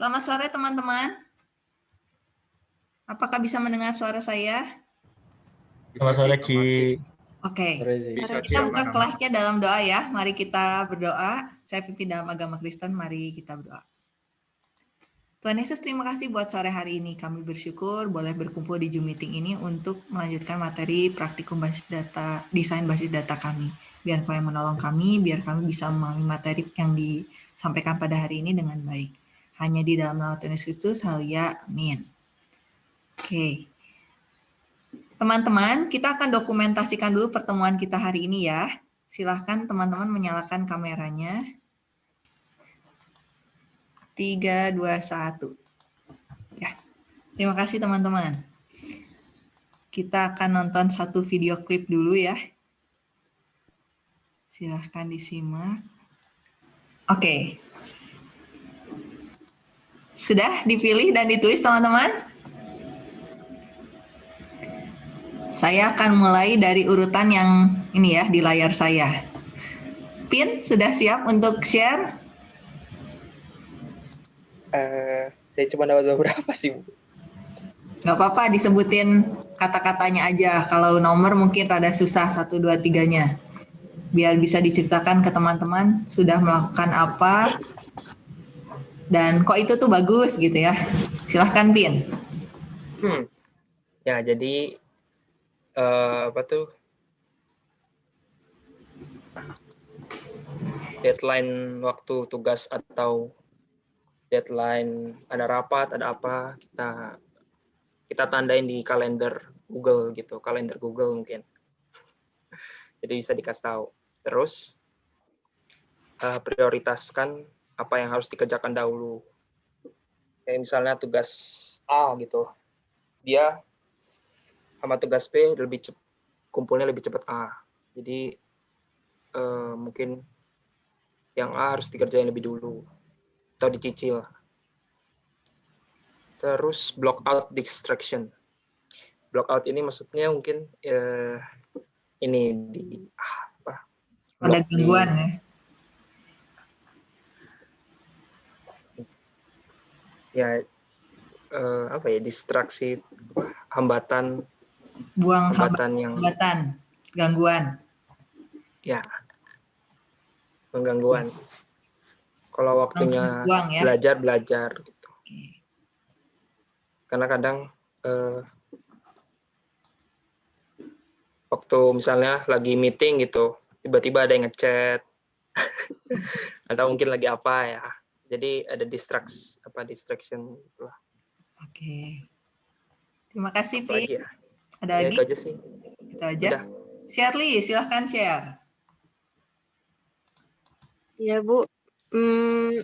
Selamat sore teman-teman. Apakah bisa mendengar suara saya? Selamat sore, Ci. Oke, Bisa, kita buka kelasnya dalam doa ya. Mari kita berdoa. Saya pimpin dalam agama Kristen, mari kita berdoa. Tuhan Yesus, terima kasih buat sore hari ini. Kami bersyukur boleh berkumpul di Zoom meeting ini untuk melanjutkan materi praktikum basis data, desain basis data kami. Biar kau yang menolong kami, biar kami bisa memahami materi yang disampaikan pada hari ini dengan baik. Hanya di dalam nama Tuhan Yesus Kristus, halia, amin. Oke. Teman-teman, kita akan dokumentasikan dulu pertemuan kita hari ini ya. Silahkan teman-teman menyalakan kameranya. 3, 2, 1. Ya. Terima kasih teman-teman. Kita akan nonton satu video klip dulu ya. Silahkan disimak. Oke. Sudah dipilih dan ditulis teman-teman? Saya akan mulai dari urutan yang ini ya di layar saya. Pin, sudah siap untuk share? Eh, saya cuma dapat beberapa sih, Bu. Nggak apa-apa disebutin kata-katanya aja. Kalau nomor mungkin rada susah satu dua tiganya. Biar bisa diceritakan ke teman-teman sudah melakukan apa dan kok itu tuh bagus gitu ya. Silahkan Pin. Hmm. Ya, jadi eh, apa tuh? Deadline waktu tugas atau deadline ada rapat, ada apa, kita kita tandain di kalender Google gitu, kalender Google mungkin. Jadi bisa dikasih tahu. Terus eh, prioritaskan apa yang harus dikerjakan dahulu. Kayak misalnya tugas A gitu, dia sama tugas B lebih cep- kumpulnya lebih cepat A. Jadi eh, mungkin yang A harus dikerjain lebih dulu atau dicicil. Terus block out distraction. Block out ini maksudnya mungkin eh, ini di ah, apa? Ada gangguan ya. Ya eh, apa ya distraksi hambatan Buang hambatan yang hambatan, gangguan. ya penggangguan. Kalau waktunya buang ya. belajar belajar. Gitu karena kadang eh, waktu misalnya lagi meeting gitu tiba-tiba ada yang ngechat. Atau mungkin lagi apa ya jadi ada distraks apa distraction lah Oke. Terima kasih, Pi. ya. Ada Ya, lagi? itu aja sih Itu aja. udah Shirley, silahkan share. Ya Bu, Hmm,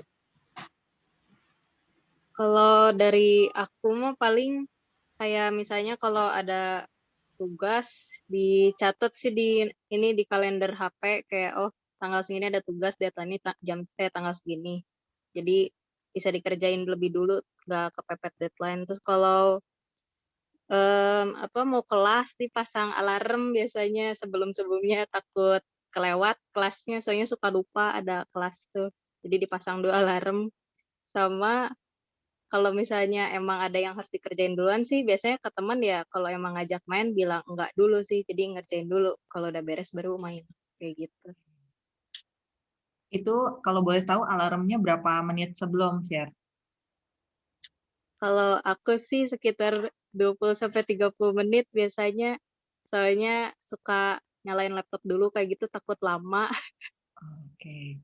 kalau dari aku mah paling kayak misalnya kalau ada tugas dicatat sih di ini di kalender HP kayak oh tanggal segini ada tugas deadline ta- jam eh tanggal segini. Jadi bisa dikerjain lebih dulu nggak kepepet deadline. Terus kalau em, apa mau kelas dipasang alarm biasanya sebelum-sebelumnya takut kelewat kelasnya soalnya suka lupa ada kelas tuh. Jadi dipasang dua alarm. Sama kalau misalnya emang ada yang harus dikerjain duluan sih biasanya ke teman ya kalau emang ngajak main bilang enggak dulu sih jadi ngerjain dulu. Kalau udah beres baru main. Kayak gitu Itu kalau boleh tahu alarmnya berapa menit sebelum share? kalau aku sih sekitar 20 sampai 30 menit biasanya soalnya suka nyalain laptop dulu kayak gitu takut lama Oke.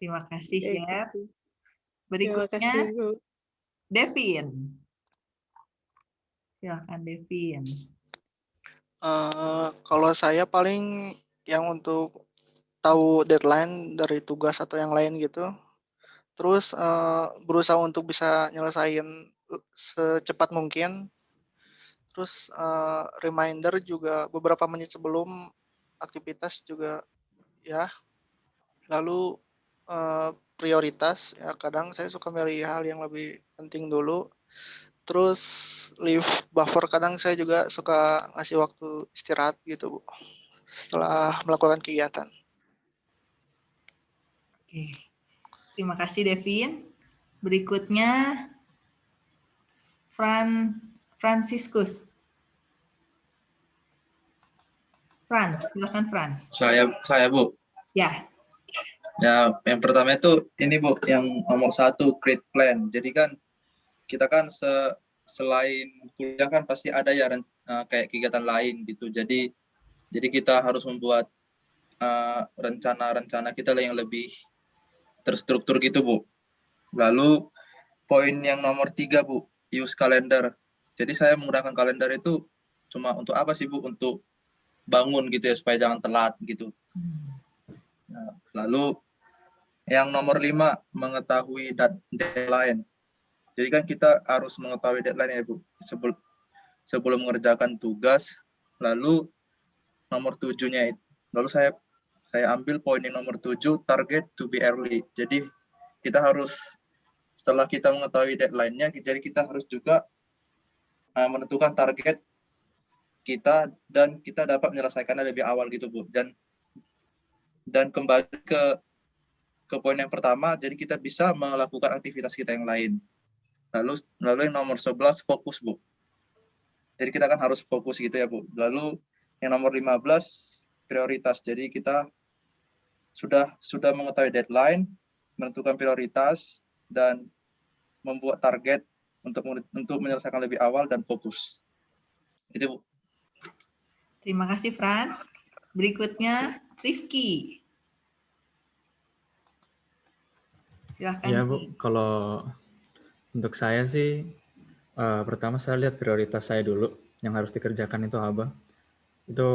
Terima kasih, share. Terima Berikutnya, kasih. Devin. Silahkan, Devin. Eh, kalau saya paling yang untuk tahu deadline dari tugas atau yang lain gitu, terus eh, berusaha untuk bisa nyelesain secepat mungkin, terus eh, reminder juga beberapa menit sebelum aktivitas juga ya, lalu eh, prioritas ya kadang saya suka milih hal yang lebih penting dulu, terus leave buffer kadang saya juga suka ngasih waktu istirahat gitu Bu setelah melakukan kegiatan. Oke. Terima kasih, Devin. Berikutnya Fran Franciscus. Franz, silakan Franz. Saya saya Bu. Ya, Ya, yang pertama itu ini Bu, yang nomor satu create plan. Jadi kan kita kan se selain kuliah kan pasti ada ya eh, kayak kegiatan lain gitu. Jadi jadi kita harus membuat eh, rencana-rencana kita yang lebih terstruktur gitu Bu. Lalu poin yang nomor tiga Bu, use calendar. Jadi saya menggunakan kalender itu cuma untuk apa sih Bu? Untuk bangun gitu ya supaya jangan telat gitu. Nah, lalu yang nomor lima mengetahui deadline. Jadi kan kita harus mengetahui deadline ya Bu sebelum sebelum mengerjakan tugas. Lalu nomor tujuhnya lalu saya saya ambil poin yang nomor tujuh target to be early. Jadi kita harus setelah kita mengetahui deadline-nya, jadi kita harus juga uh, menentukan target kita dan kita dapat menyelesaikannya lebih awal gitu Bu. Dan dan kembali ke ke poin yang pertama, jadi kita bisa melakukan aktivitas kita yang lain. Lalu lalu yang nomor 11 fokus, Bu. Jadi kita kan harus fokus gitu ya, Bu. Lalu yang nomor 15 prioritas. Jadi kita sudah sudah mengetahui deadline, menentukan prioritas dan membuat target untuk untuk menyelesaikan lebih awal dan fokus. Itu Bu. terima kasih Franz. Berikutnya Rifki. Silahkan. Iya Bu, kalau untuk saya sih eh, pertama saya lihat prioritas saya dulu yang harus dikerjakan itu apa. Itu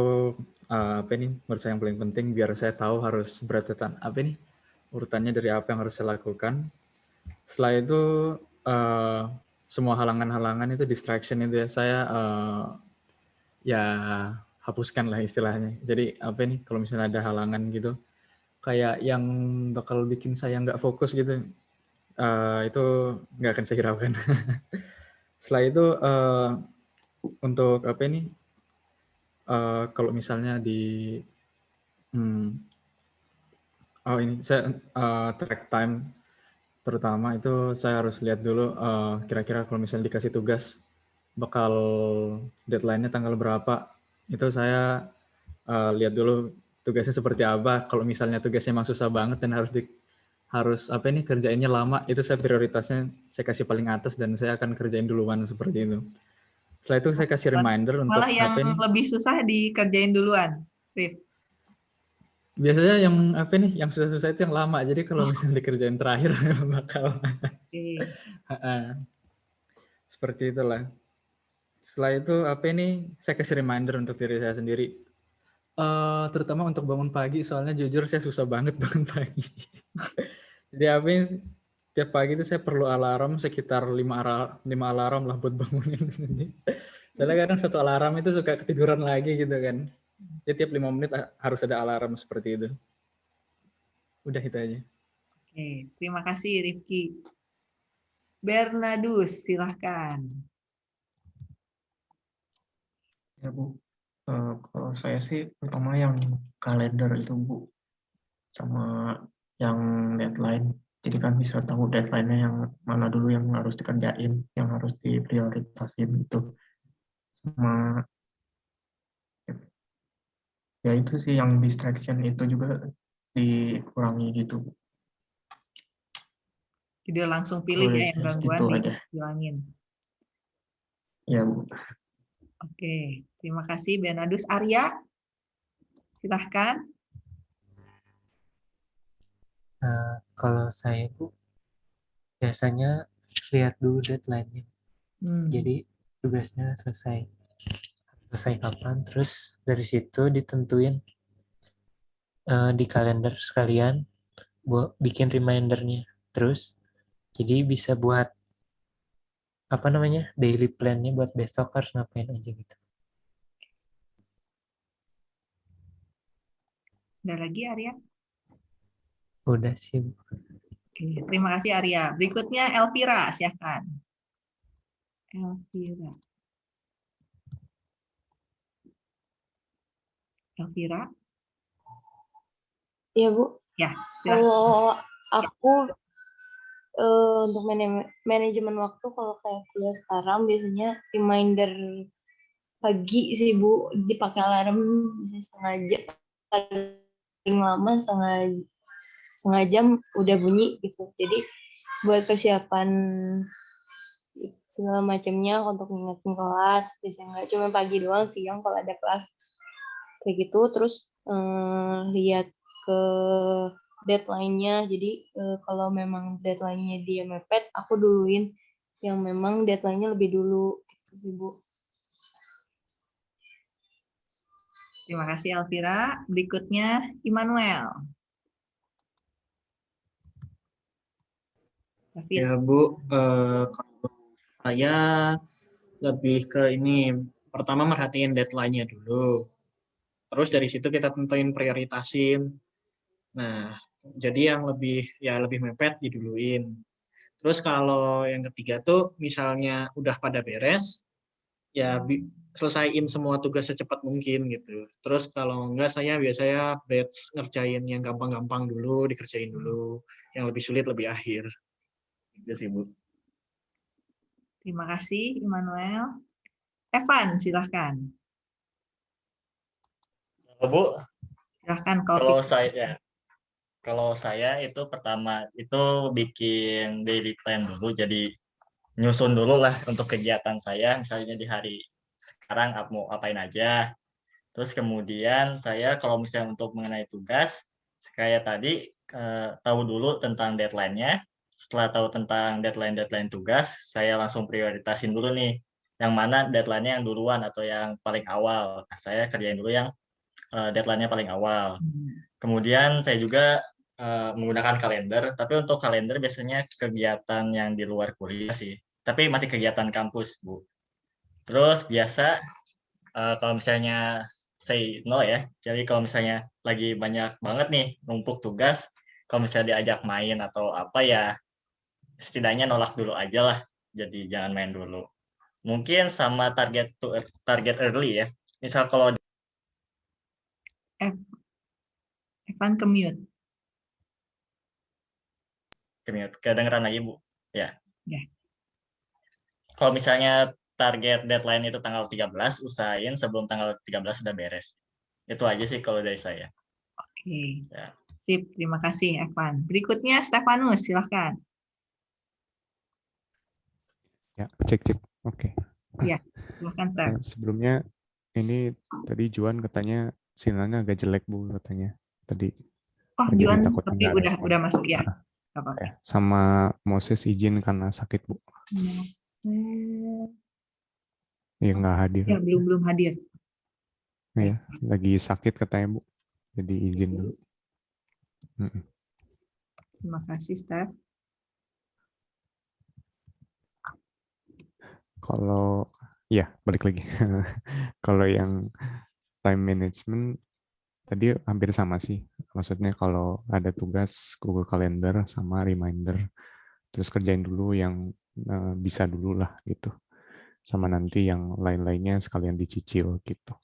eh, apa ini menurut saya yang paling penting biar saya tahu harus berurutan apa ini urutannya dari apa yang harus saya lakukan. Setelah itu eh, semua halangan-halangan itu distraction itu ya saya eh, ya hapuskan lah istilahnya. Jadi apa ini kalau misalnya ada halangan gitu kayak yang bakal bikin saya nggak fokus gitu eh, itu nggak akan saya hiraukan. Setelah itu eh, untuk apa ini eh, kalau misalnya di hmm, oh ini saya eh, track time terutama itu saya harus lihat dulu eh, kira-kira kalau misalnya dikasih tugas bakal deadline-nya tanggal berapa itu saya eh, lihat dulu tugasnya seperti apa. Kalau misalnya tugasnya emang susah banget dan harus di harus apa ini kerjainnya lama, itu saya prioritasnya saya kasih paling atas dan saya akan kerjain duluan seperti itu. Setelah itu saya kasih reminder untuk Malah yang apa ini. lebih susah dikerjain duluan. Rif. Biasanya yang apa nih, yang susah-susah itu yang lama. Jadi kalau misalnya dikerjain terakhir bakal seperti itulah. Setelah itu apa ini saya kasih reminder untuk diri saya sendiri. Eh, terutama untuk bangun pagi, soalnya jujur saya susah banget bangun pagi. Jadi apa ini, tiap pagi itu saya perlu alarm sekitar 5 alarm, 5 alarm lah buat bangunin sendiri. Soalnya kadang satu alarm itu suka ketiduran lagi gitu kan. Jadi tiap 5 menit harus ada alarm seperti itu. Udah itu aja. Oke, terima kasih Rifki. Bernadus, silahkan. Ya Bu, Eh, kalau saya sih pertama yang kalender itu Bu, sama yang deadline. Jadi kan bisa tahu deadline-nya yang mana dulu yang harus dikerjain, yang harus diprioritasin gitu. Sama ya itu sih yang distraction itu juga dikurangi gitu. Jadi langsung pilih ya yang Tulis gangguan gitu aja. dihilangin. Ya Bu. Oke, terima kasih Bernadus. Arya, silahkan. Nah, kalau saya Bu, biasanya lihat dulu deadline-nya. Hmm. Jadi tugasnya selesai. Selesai kapan, terus dari situ ditentuin eh, di kalender sekalian buat bikin remindernya. Terus jadi bisa buat apa namanya daily plan-nya buat besok harus ngapain aja gitu. Ada lagi Arya? Udah sih. Bu. Oke, terima kasih Arya. Berikutnya Elvira, silahkan. Elvira. Elvira, Iya Bu. Ya, silahkan. Kalau aku eh, untuk manajemen waktu kalau kayak kuliah sekarang biasanya reminder pagi sih Bu dipakai alarm bisa setengah jam paling lama setengah setengah jam udah bunyi gitu. Jadi buat persiapan segala macamnya untuk ngingetin kelas biasanya nggak cuma pagi doang siang kalau ada kelas kayak gitu terus eh, lihat ke deadline-nya jadi eh, kalau memang deadline-nya dia mepet aku duluin yang memang deadline-nya lebih dulu gitu sih Bu Terima kasih Alvira. Berikutnya Immanuel. Ya Bu, eh, kalau saya lebih ke ini, pertama merhatiin deadline-nya dulu. Terus dari situ kita tentuin prioritasin. Nah, jadi yang lebih ya lebih mepet diduluin. Terus kalau yang ketiga tuh misalnya udah pada beres, ya bi- selesaiin semua tugas secepat mungkin gitu. Terus kalau enggak saya biasanya batch ngerjain yang gampang-gampang dulu, dikerjain dulu. Yang lebih sulit lebih akhir. Gitu sih, Bu. Terima kasih Immanuel. Evan, silahkan. Halo, Bu, Silahkan kalau kalau saya ya, kalau saya itu pertama itu bikin daily plan dulu, jadi nyusun dulu lah untuk kegiatan saya, misalnya di hari sekarang mau apain aja. Terus kemudian saya kalau misalnya untuk mengenai tugas, kayak tadi eh, tahu dulu tentang deadline-nya. Setelah tahu tentang deadline-deadline tugas, saya langsung prioritasin dulu nih, yang mana deadline-nya yang duluan atau yang paling awal. Nah, saya kerjain dulu yang eh, deadline-nya paling awal. Kemudian saya juga eh, menggunakan kalender, tapi untuk kalender biasanya kegiatan yang di luar kuliah sih. Tapi masih kegiatan kampus, Bu. Terus biasa eh, kalau misalnya say no ya, jadi kalau misalnya lagi banyak banget nih numpuk tugas, kalau misalnya diajak main atau apa ya, setidaknya nolak dulu aja lah. Jadi jangan main dulu. Mungkin sama target to target early ya. Misal kalau Evan ke mute. Kemute. Kedengeran lagi, Bu? Ya. Ya. Kalau misalnya target deadline itu tanggal 13, usahain sebelum tanggal 13 sudah beres. Itu aja sih kalau dari saya. Oke. Ya. Sip, terima kasih Evan. Berikutnya Stefanus, silahkan. Ya, cek cek. Oke. Iya, silahkan Stef. Eh, sebelumnya ini tadi Juan katanya sinyalnya agak jelek Bu katanya. Tadi Oh, Juan tapi udah udah masuk ya. Apa-apa. ya. Sama Moses izin karena sakit Bu. Hmm, Ya nggak hadir. Ya, belum belum hadir. Ya, lagi sakit katanya Bu. Jadi izin dulu. Mm-mm. Terima kasih, Steph. Kalau ya balik lagi. kalau yang time management tadi hampir sama sih. Maksudnya kalau ada tugas Google Calendar sama reminder, terus kerjain dulu yang eh, bisa dulu lah gitu. Sama nanti yang lain-lainnya sekalian dicicil gitu.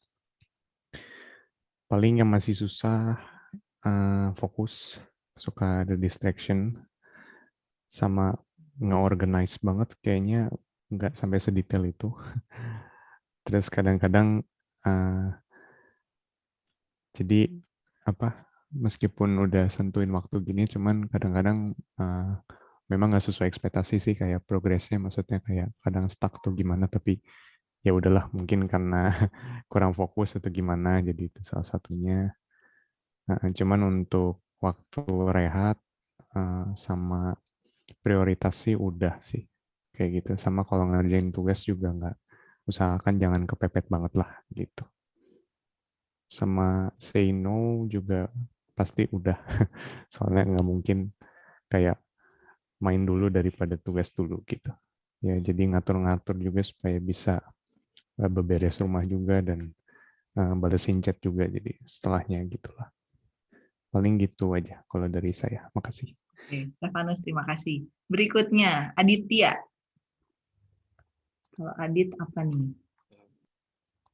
Paling yang masih susah eh, fokus, suka ada distraction, sama nge-organize banget kayaknya nggak sampai sedetail itu. Terus kadang-kadang eh, jadi apa meskipun udah sentuhin waktu gini, cuman kadang-kadang eh, memang nggak sesuai ekspektasi sih kayak progresnya, maksudnya kayak kadang stuck tuh gimana, tapi ya udahlah mungkin karena kurang fokus atau gimana, jadi itu salah satunya. Nah, cuman untuk waktu rehat eh, sama prioritas sih udah sih kayak gitu. Sama kalau ngerjain tugas juga nggak usahakan jangan kepepet banget lah gitu. Sama say no juga pasti udah soalnya nggak mungkin kayak main dulu daripada tugas dulu gitu. Ya jadi ngatur-ngatur juga supaya bisa eh, beberes rumah juga dan eh, balesin chat juga jadi setelahnya gitulah paling gitu aja kalau dari saya. Makasih. Stefanus, terima kasih. Berikutnya, Aditya. Kalau Adit apa nih?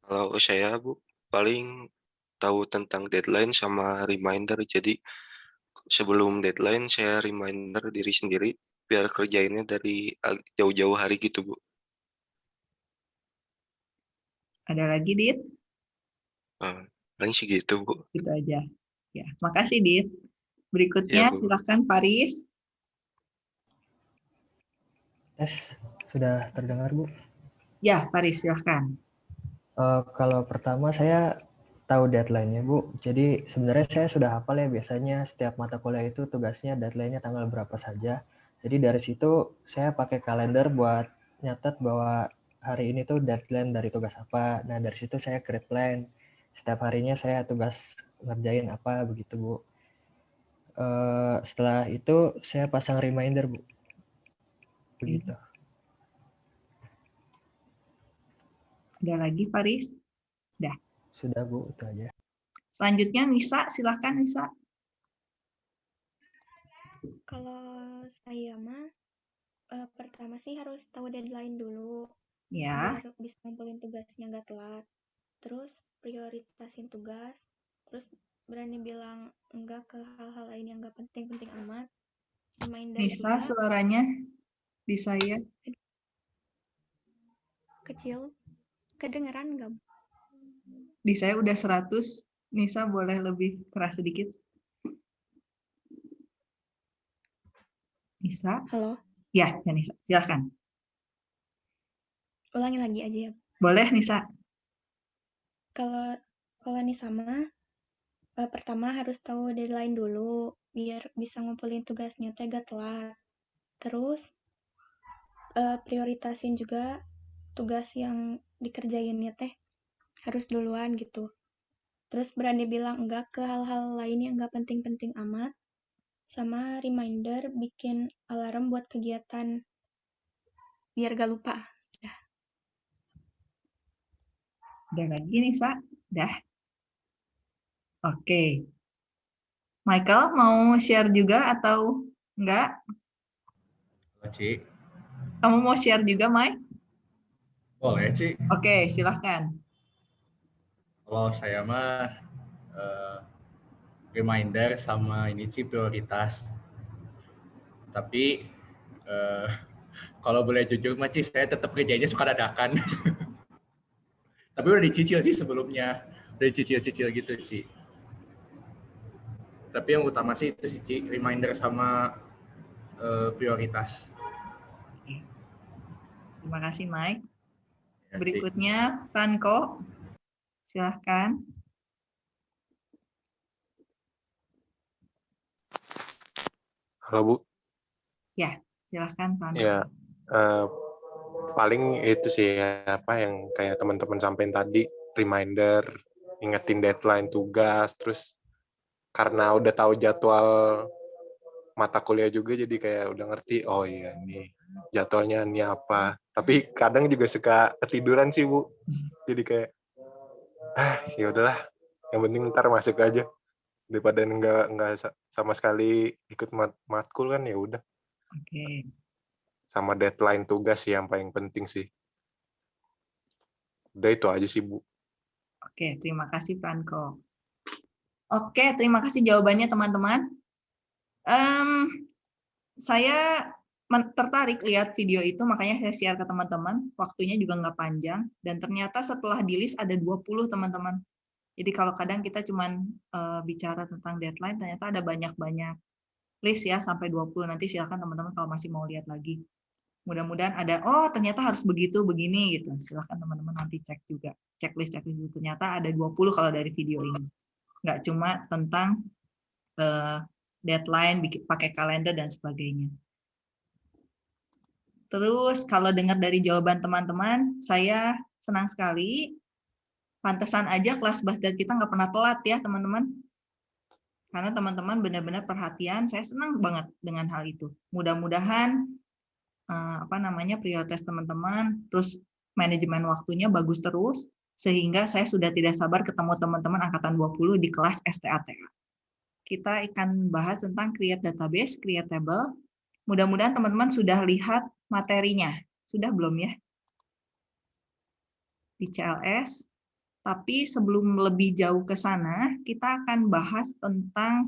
Kalau saya Bu, paling tahu tentang deadline sama reminder. Jadi sebelum deadline saya reminder diri sendiri biar kerjainnya dari jauh-jauh hari gitu, Bu. Ada lagi, Dit? Eh, paling segitu, Bu. Gitu aja. Ya, makasih, Dit. Berikutnya, Bu. silakan Paris. Tes, sudah terdengar Bu? Ya, Paris, silakan. Eh, kalau pertama saya tahu deadline-nya Bu. Jadi sebenarnya saya sudah hafal ya biasanya setiap mata kuliah itu tugasnya deadline-nya tanggal berapa saja. Jadi dari situ saya pakai kalender buat nyatet bahwa hari ini tuh deadline dari tugas apa. Nah dari situ saya create plan. Setiap harinya saya tugas ngerjain apa begitu Bu. Eh, setelah itu saya pasang reminder Bu. Begitu. Ada lagi, Paris? Dah. Sudah Bu, itu aja. Selanjutnya, Nisa. Silakan, Nisa. Kalau saya mah eh, pertama sih harus tahu deadline dulu Ya. biar bisa ngumpulin tugasnya nggak telat. Terus prioritasin tugas. Terus berani bilang enggak ke hal-hal lain yang nggak penting-penting amat. Reminder Nisa, juga suaranya di saya. kecil. Kedengeran nggak? Di saya udah 100. Nisa boleh lebih keras sedikit. Nisa? Halo, Ya, ya Nisa. Silakan. ulangi lagi aja ya. Boleh, Nisa. Kalau kalau nih sama eh, pertama harus tahu deadline dulu biar bisa ngumpulin tugasnya teh gak telat. Terus eh, prioritasin juga tugas yang dikerjainnya teh harus duluan gitu. Terus berani bilang enggak ke hal-hal lain yang enggak penting-penting amat. Sama reminder bikin alarm buat kegiatan biar gak lupa. Udah lagi, Nisa? Dah. Oke. Michael, mau share juga atau enggak? Halo, Ci. Kamu mau share juga, Mike? Boleh, Ci. Oke, silahkan. Kalau saya mah eh, reminder sama ini Ci prioritas. Tapi eh, kalau boleh jujur mah Ci, saya tetap kerjanya suka dadakan. Tapi udah dicicil sih sebelumnya. Udah dicicil-cicil gitu, Ci. Tapi yang utama sih itu sih, Ci, reminder sama eh, prioritas. Terima kasih, Mike. Ya. Berikutnya, Franco. Silahkan. Halo Bu, Ya, silahkan, Franco. ya eh, paling itu sih ya, apa yang kayak teman-teman sampaikan tadi, reminder, ingetin deadline tugas, terus karena udah tahu jadwal mata kuliah juga jadi kayak udah ngerti, oh iya nih jadwalnya ini apa. Tapi kadang juga suka ketiduran sih Bu, jadi kayak ah ya udahlah, yang penting ntar masuk aja daripada nggak nggak sa- sama sekali ikut mat matkul kan ya udah Oke. sama deadline tugas sih yang paling penting sih. Udah itu aja sih Bu. Oke, terima kasih Franco. Oke, terima kasih jawabannya teman-teman. Em, saya tertarik lihat video itu, makanya saya share ke teman-teman. Waktunya juga nggak panjang, dan ternyata setelah di list ada 20 teman-teman. Jadi kalau kadang kita cuman eh, bicara tentang deadline, ternyata ada banyak-banyak list ya, sampai 20. Nanti silakan teman-teman kalau masih mau lihat lagi. Mudah-mudahan ada, oh ternyata harus begitu, begini gitu. Silahkan teman-teman nanti cek juga. Checklist, checklist itu. Ternyata ada 20 kalau dari video ini. Nggak cuma tentang eh, deadline, bikin, pakai kalender, dan sebagainya. Terus kalau dengar dari jawaban teman-teman, saya senang sekali. Pantesan aja kelas basket kita nggak pernah telat ya teman-teman. Karena teman-teman benar-benar perhatian, saya senang banget dengan hal itu. Mudah-mudahan eh, apa namanya prioritas teman-teman, terus manajemen waktunya bagus terus, sehingga saya sudah tidak sabar ketemu teman-teman angkatan 20 di kelas STATA. Kita akan bahas tentang create database, create table. Mudah-mudahan teman-teman sudah lihat materinya. Sudah belum ya? Di CLS. Tapi sebelum lebih jauh ke sana, kita akan bahas tentang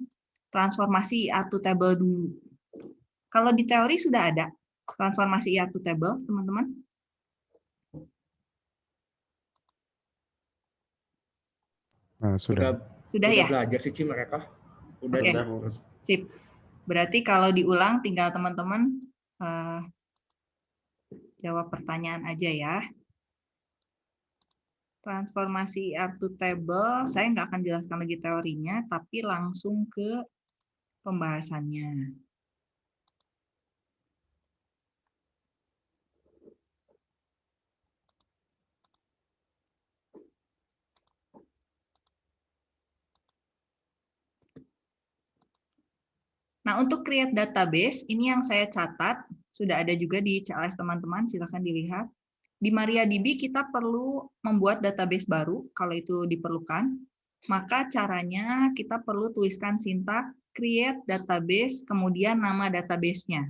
transformasi IA to table dulu. Kalau di teori sudah ada transformasi IR to table, teman-teman? Nah, sudah. Sudah ya? belajar sih mereka. Udah udah. Sip. Berarti kalau diulang tinggal teman-teman eh, jawab pertanyaan aja ya. Transformasi IR to table, saya nggak akan jelaskan lagi teorinya, tapi langsung ke pembahasannya. Nah, untuk create database, ini yang saya catat, sudah ada juga di CLS teman-teman, silahkan dilihat. Di MariaDB kita perlu membuat database baru, kalau itu diperlukan. Maka caranya kita perlu tuliskan sintak create database, kemudian nama database-nya.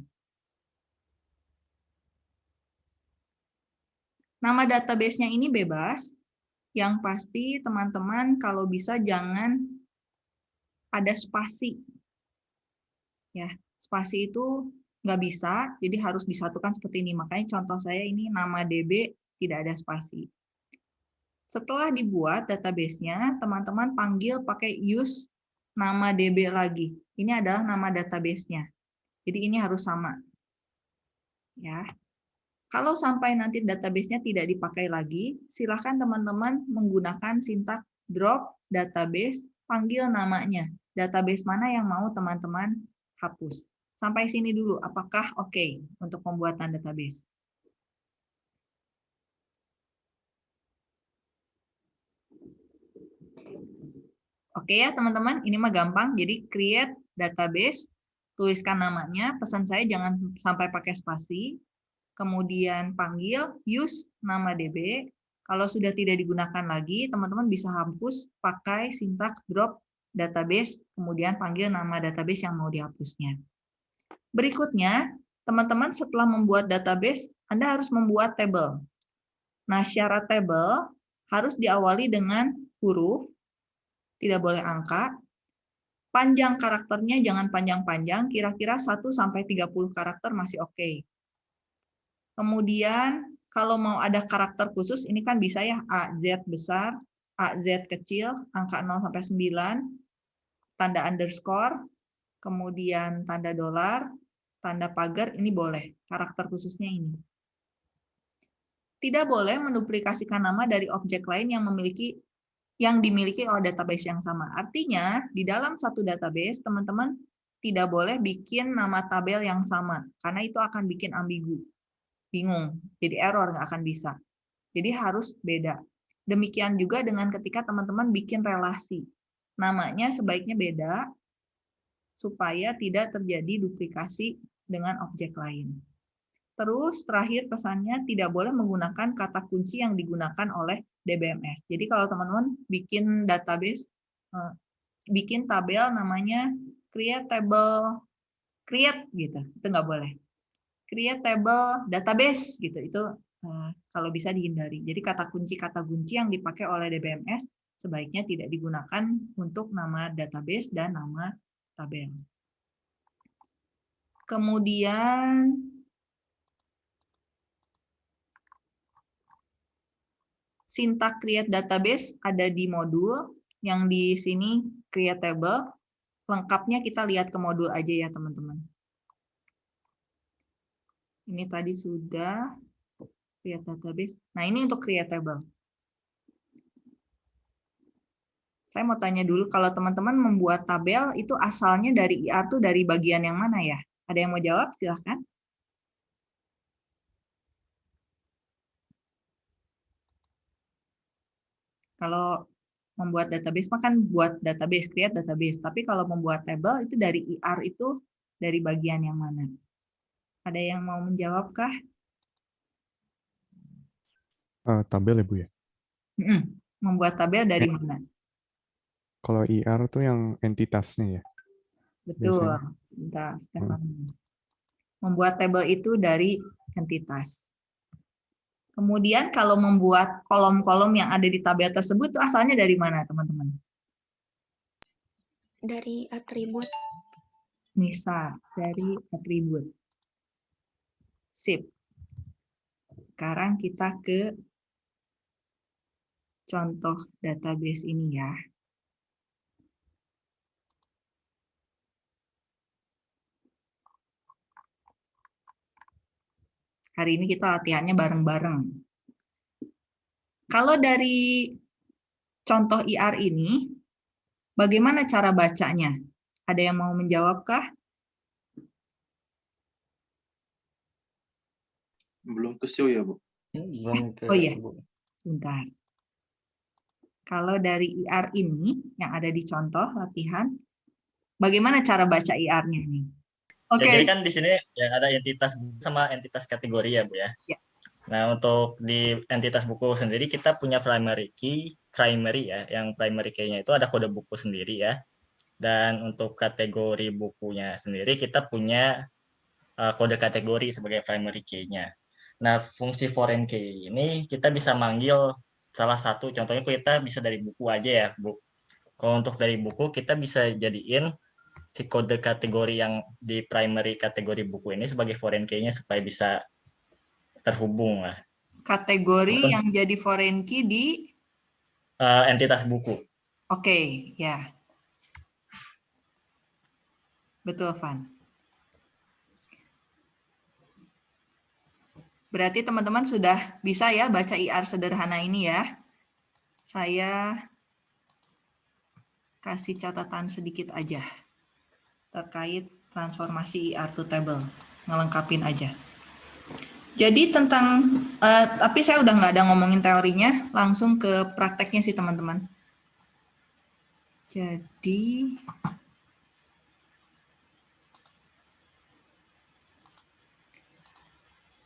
Nama database-nya ini bebas, yang pasti teman-teman kalau bisa jangan ada spasi ya spasi itu nggak bisa jadi harus disatukan seperti ini. Makanya contoh saya ini nama DB tidak ada spasi. Setelah dibuat databasenya teman-teman panggil pakai use nama DB lagi. Ini adalah nama databasenya. Jadi ini harus sama. Ya. Kalau sampai nanti databasenya tidak dipakai lagi silahkan teman-teman menggunakan sintak drop database panggil namanya. Database mana yang mau teman-teman hapus. Sampai sini dulu, apakah oke okay untuk pembuatan database? Oke ya teman-teman, ini mah gampang. Jadi create database, tuliskan namanya. Pesan saya jangan sampai pakai spasi. Kemudian panggil use nama DB. Kalau sudah tidak digunakan lagi, teman-teman bisa hapus pakai sintak drop database, kemudian panggil nama database yang mau dihapusnya. Berikutnya, teman-teman setelah membuat database, Anda harus membuat table. Nah, syarat table harus diawali dengan huruf, tidak boleh angka. Panjang karakternya jangan panjang-panjang, kira-kira 1 sampai 30 karakter masih oke. Okay. Kemudian kalau mau ada karakter khusus, ini kan bisa ya A, Z besar, A, Z kecil, angka 0 sampai 9, tanda underscore, kemudian tanda dolar, tanda pagar, ini boleh. Karakter khususnya ini. Tidak boleh menduplikasikan nama dari objek lain yang memiliki yang dimiliki oleh database yang sama. Artinya, di dalam satu database, teman-teman tidak boleh bikin nama tabel yang sama, karena itu akan bikin ambigu, bingung, jadi error, nggak akan bisa. Jadi harus beda. Demikian juga dengan ketika teman-teman bikin relasi namanya sebaiknya beda supaya tidak terjadi duplikasi dengan objek lain. Terus terakhir pesannya tidak boleh menggunakan kata kunci yang digunakan oleh DBMS. Jadi kalau teman-teman bikin database, eh, bikin tabel namanya create table, create gitu, itu nggak boleh. Create table database gitu, itu eh, kalau bisa dihindari. Jadi kata kunci-kata kunci yang dipakai oleh DBMS sebaiknya tidak digunakan untuk nama database dan nama tabel. Kemudian sintak create database ada di modul yang di sini create table. Lengkapnya kita lihat ke modul aja ya teman-teman. Ini tadi sudah create database. Nah ini untuk create table. Saya mau tanya dulu, kalau teman-teman membuat tabel, itu asalnya dari IR tuh dari bagian yang mana ya? Ada yang mau jawab? Silahkan. Kalau membuat database, makan buat database, create database. Tapi kalau membuat tabel, itu dari IR itu dari bagian yang mana? Ada yang mau menjawab kah? Uh, tabel ya Bu ya? Membuat tabel dari mana? Kalau IR tuh yang entitasnya ya? Betul. Hmm. Membuat tabel itu dari entitas. Kemudian kalau membuat kolom-kolom yang ada di tabel tersebut itu asalnya dari mana, teman-teman? Dari atribut. Nisa dari atribut. Sip. Sekarang kita ke contoh database ini ya. Hari ini kita latihannya bareng-bareng. Kalau dari contoh IR ini, bagaimana cara bacanya? Ada yang mau menjawabkah? Belum ke show ya, Bu? Belum Oh iya, bentar. Kalau dari IR ini, yang ada di contoh latihan, bagaimana cara baca IR-nya nih? Oke. Ya, jadi kan di sini ya ada entitas buku sama entitas kategori ya, Bu ya. Ya. Nah, untuk di entitas buku sendiri kita punya primary key, primary ya, yang primary key-nya itu ada kode buku sendiri ya. Dan untuk kategori bukunya sendiri kita punya uh, kode kategori sebagai primary key-nya. Nah, fungsi foreign key ini kita bisa manggil salah satu, contohnya kita bisa dari buku aja ya, Bu. Kalau untuk dari buku kita bisa jadiin si kode kategori yang di primary kategori buku ini sebagai foreign key-nya supaya bisa terhubung lah. Kategori Betul. yang jadi foreign key di Uh, entitas buku. Oke, ya. Betul, Van. Berarti teman-teman sudah bisa ya baca IR sederhana ini ya. Saya kasih catatan sedikit aja terkait transformasi IR to table. Ngelengkapin aja. Jadi tentang, eh, tapi saya udah nggak ada ngomongin teorinya, langsung ke prakteknya sih teman-teman. Jadi,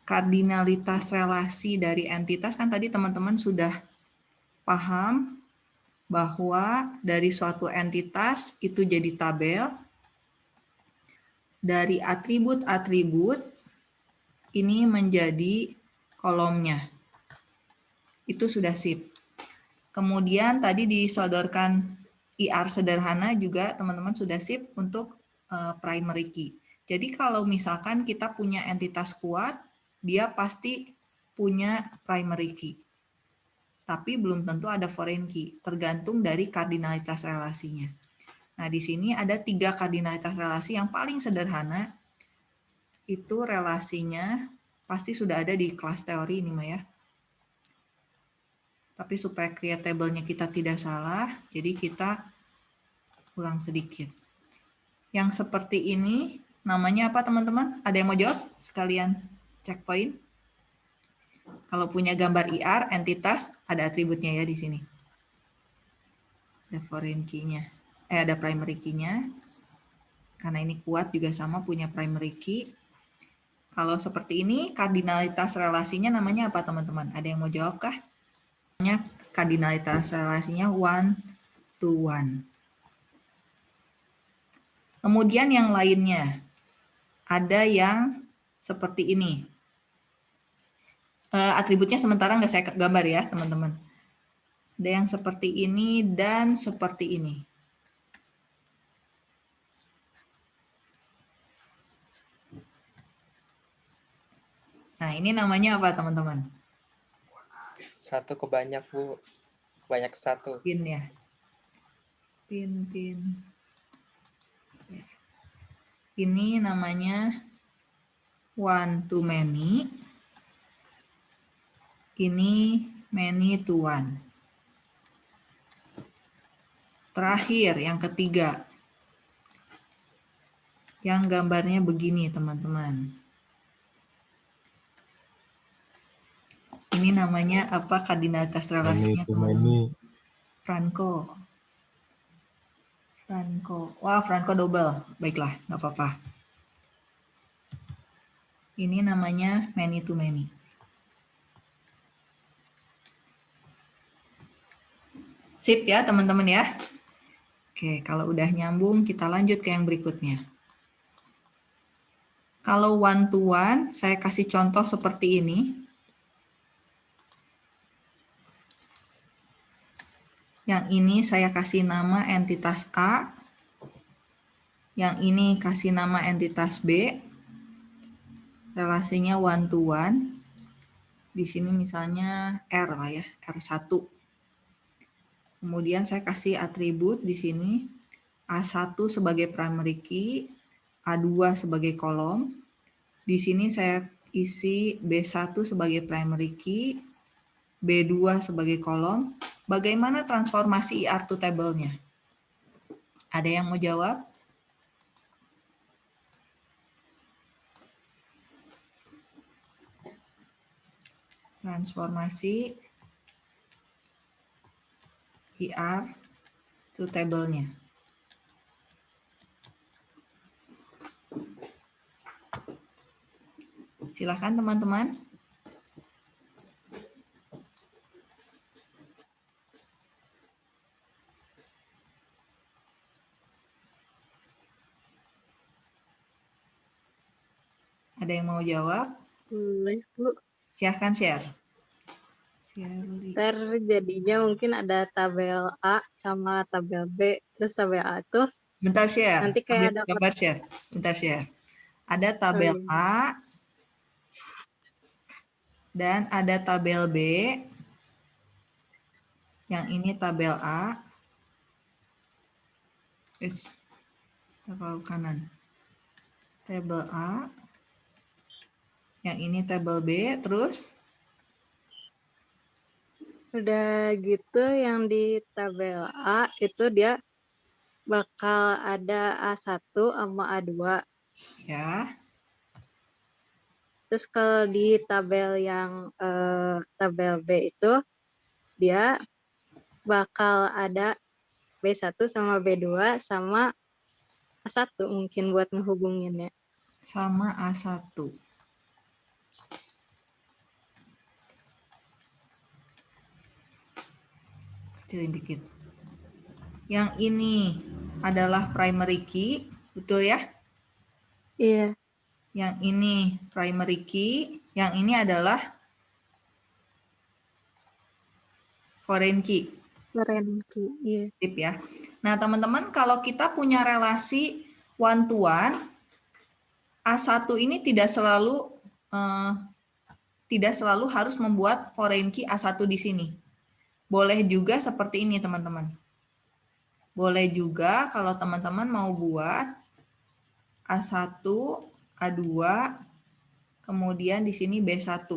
kardinalitas relasi dari entitas kan tadi teman-teman sudah paham bahwa dari suatu entitas itu jadi tabel, dari atribut-atribut ini menjadi kolomnya. Itu sudah sip. Kemudian tadi disodorkan IR sederhana juga teman-teman sudah sip untuk uh, primary key. Jadi kalau misalkan kita punya entitas kuat, dia pasti punya primary key. Tapi belum tentu ada foreign key, tergantung dari kardinalitas relasinya. Nah, di sini ada tiga kardinalitas relasi yang paling sederhana, itu relasinya pasti sudah ada di kelas teori ini Maya. Tapi supaya create kita tidak salah, jadi kita ulang sedikit. Yang seperti ini namanya apa teman-teman? Ada yang mau jawab? Sekalian checkpoint. Kalau punya gambar IR, entitas, ada atributnya ya di sini. Ada foreign key-nya. Eh, ada primary key-nya. Karena ini kuat juga sama punya primary key. Kalau seperti ini, kardinalitas relasinya namanya apa teman-teman? Ada yang mau jawab kah? Kardinalitas relasinya one to one. Kemudian yang lainnya, ada yang seperti ini. Uh, atributnya sementara nggak saya gambar ya teman-teman. Ada yang seperti ini dan seperti ini. Nah, ini namanya apa, teman-teman? Satu ke banyak, Bu. Banyak satu. Pin ya. Pin, pin. Ini namanya one to many. Ini many to one. Terakhir, yang ketiga. Yang gambarnya begini, teman-teman. Ini namanya apa kardinalitas relasinya teman-teman? Franco. Franco. Wah, Franco double. Baiklah, nggak apa-apa. Ini namanya many to many. Sip ya, teman-teman ya. Oke, kalau udah nyambung, kita lanjut ke yang berikutnya. Kalau one to one, saya kasih contoh seperti ini. Yang ini saya kasih nama entitas A. Yang ini kasih nama entitas B. Relasinya one to one. Di sini misalnya R lah ya, R1. Kemudian saya kasih atribut di sini A1 sebagai primary key, A2 sebagai kolom. Di sini saya isi B1 sebagai primary key, B2 sebagai kolom. Bagaimana transformasi IR to table-nya? Ada yang mau jawab? Transformasi IR to table-nya. Silahkan teman-teman. Ada yang mau jawab? Boleh, Bu. Silahkan share. Ntar jadinya mungkin ada tabel A sama tabel B. Terus tabel A tuh Bentar share. nanti kayak ada gambar share. Bentar share. Ada tabel iya. A dan ada tabel B. Yang ini tabel A. Is tabel kanan. Tabel A. Yang ini tabel B, terus Udah gitu yang di tabel A itu dia bakal ada A1 sama A2. ya. Terus kalau di tabel yang eh, tabel B itu dia bakal ada B1 sama B2 sama A1 mungkin buat ngehubunginnya. sama A1. Kecilin dikit. Yang ini adalah primary key, betul ya? Iya. Yang ini primary key, yang ini adalah foreign key. Foreign key, iya. Tip ya. Nah, teman-teman kalau kita punya relasi one to one, A1 ini tidak selalu eh, tidak selalu harus membuat foreign key A1 di sini. Boleh juga seperti ini, teman-teman. Boleh juga kalau teman-teman mau buat A1, A2, kemudian di sini B1.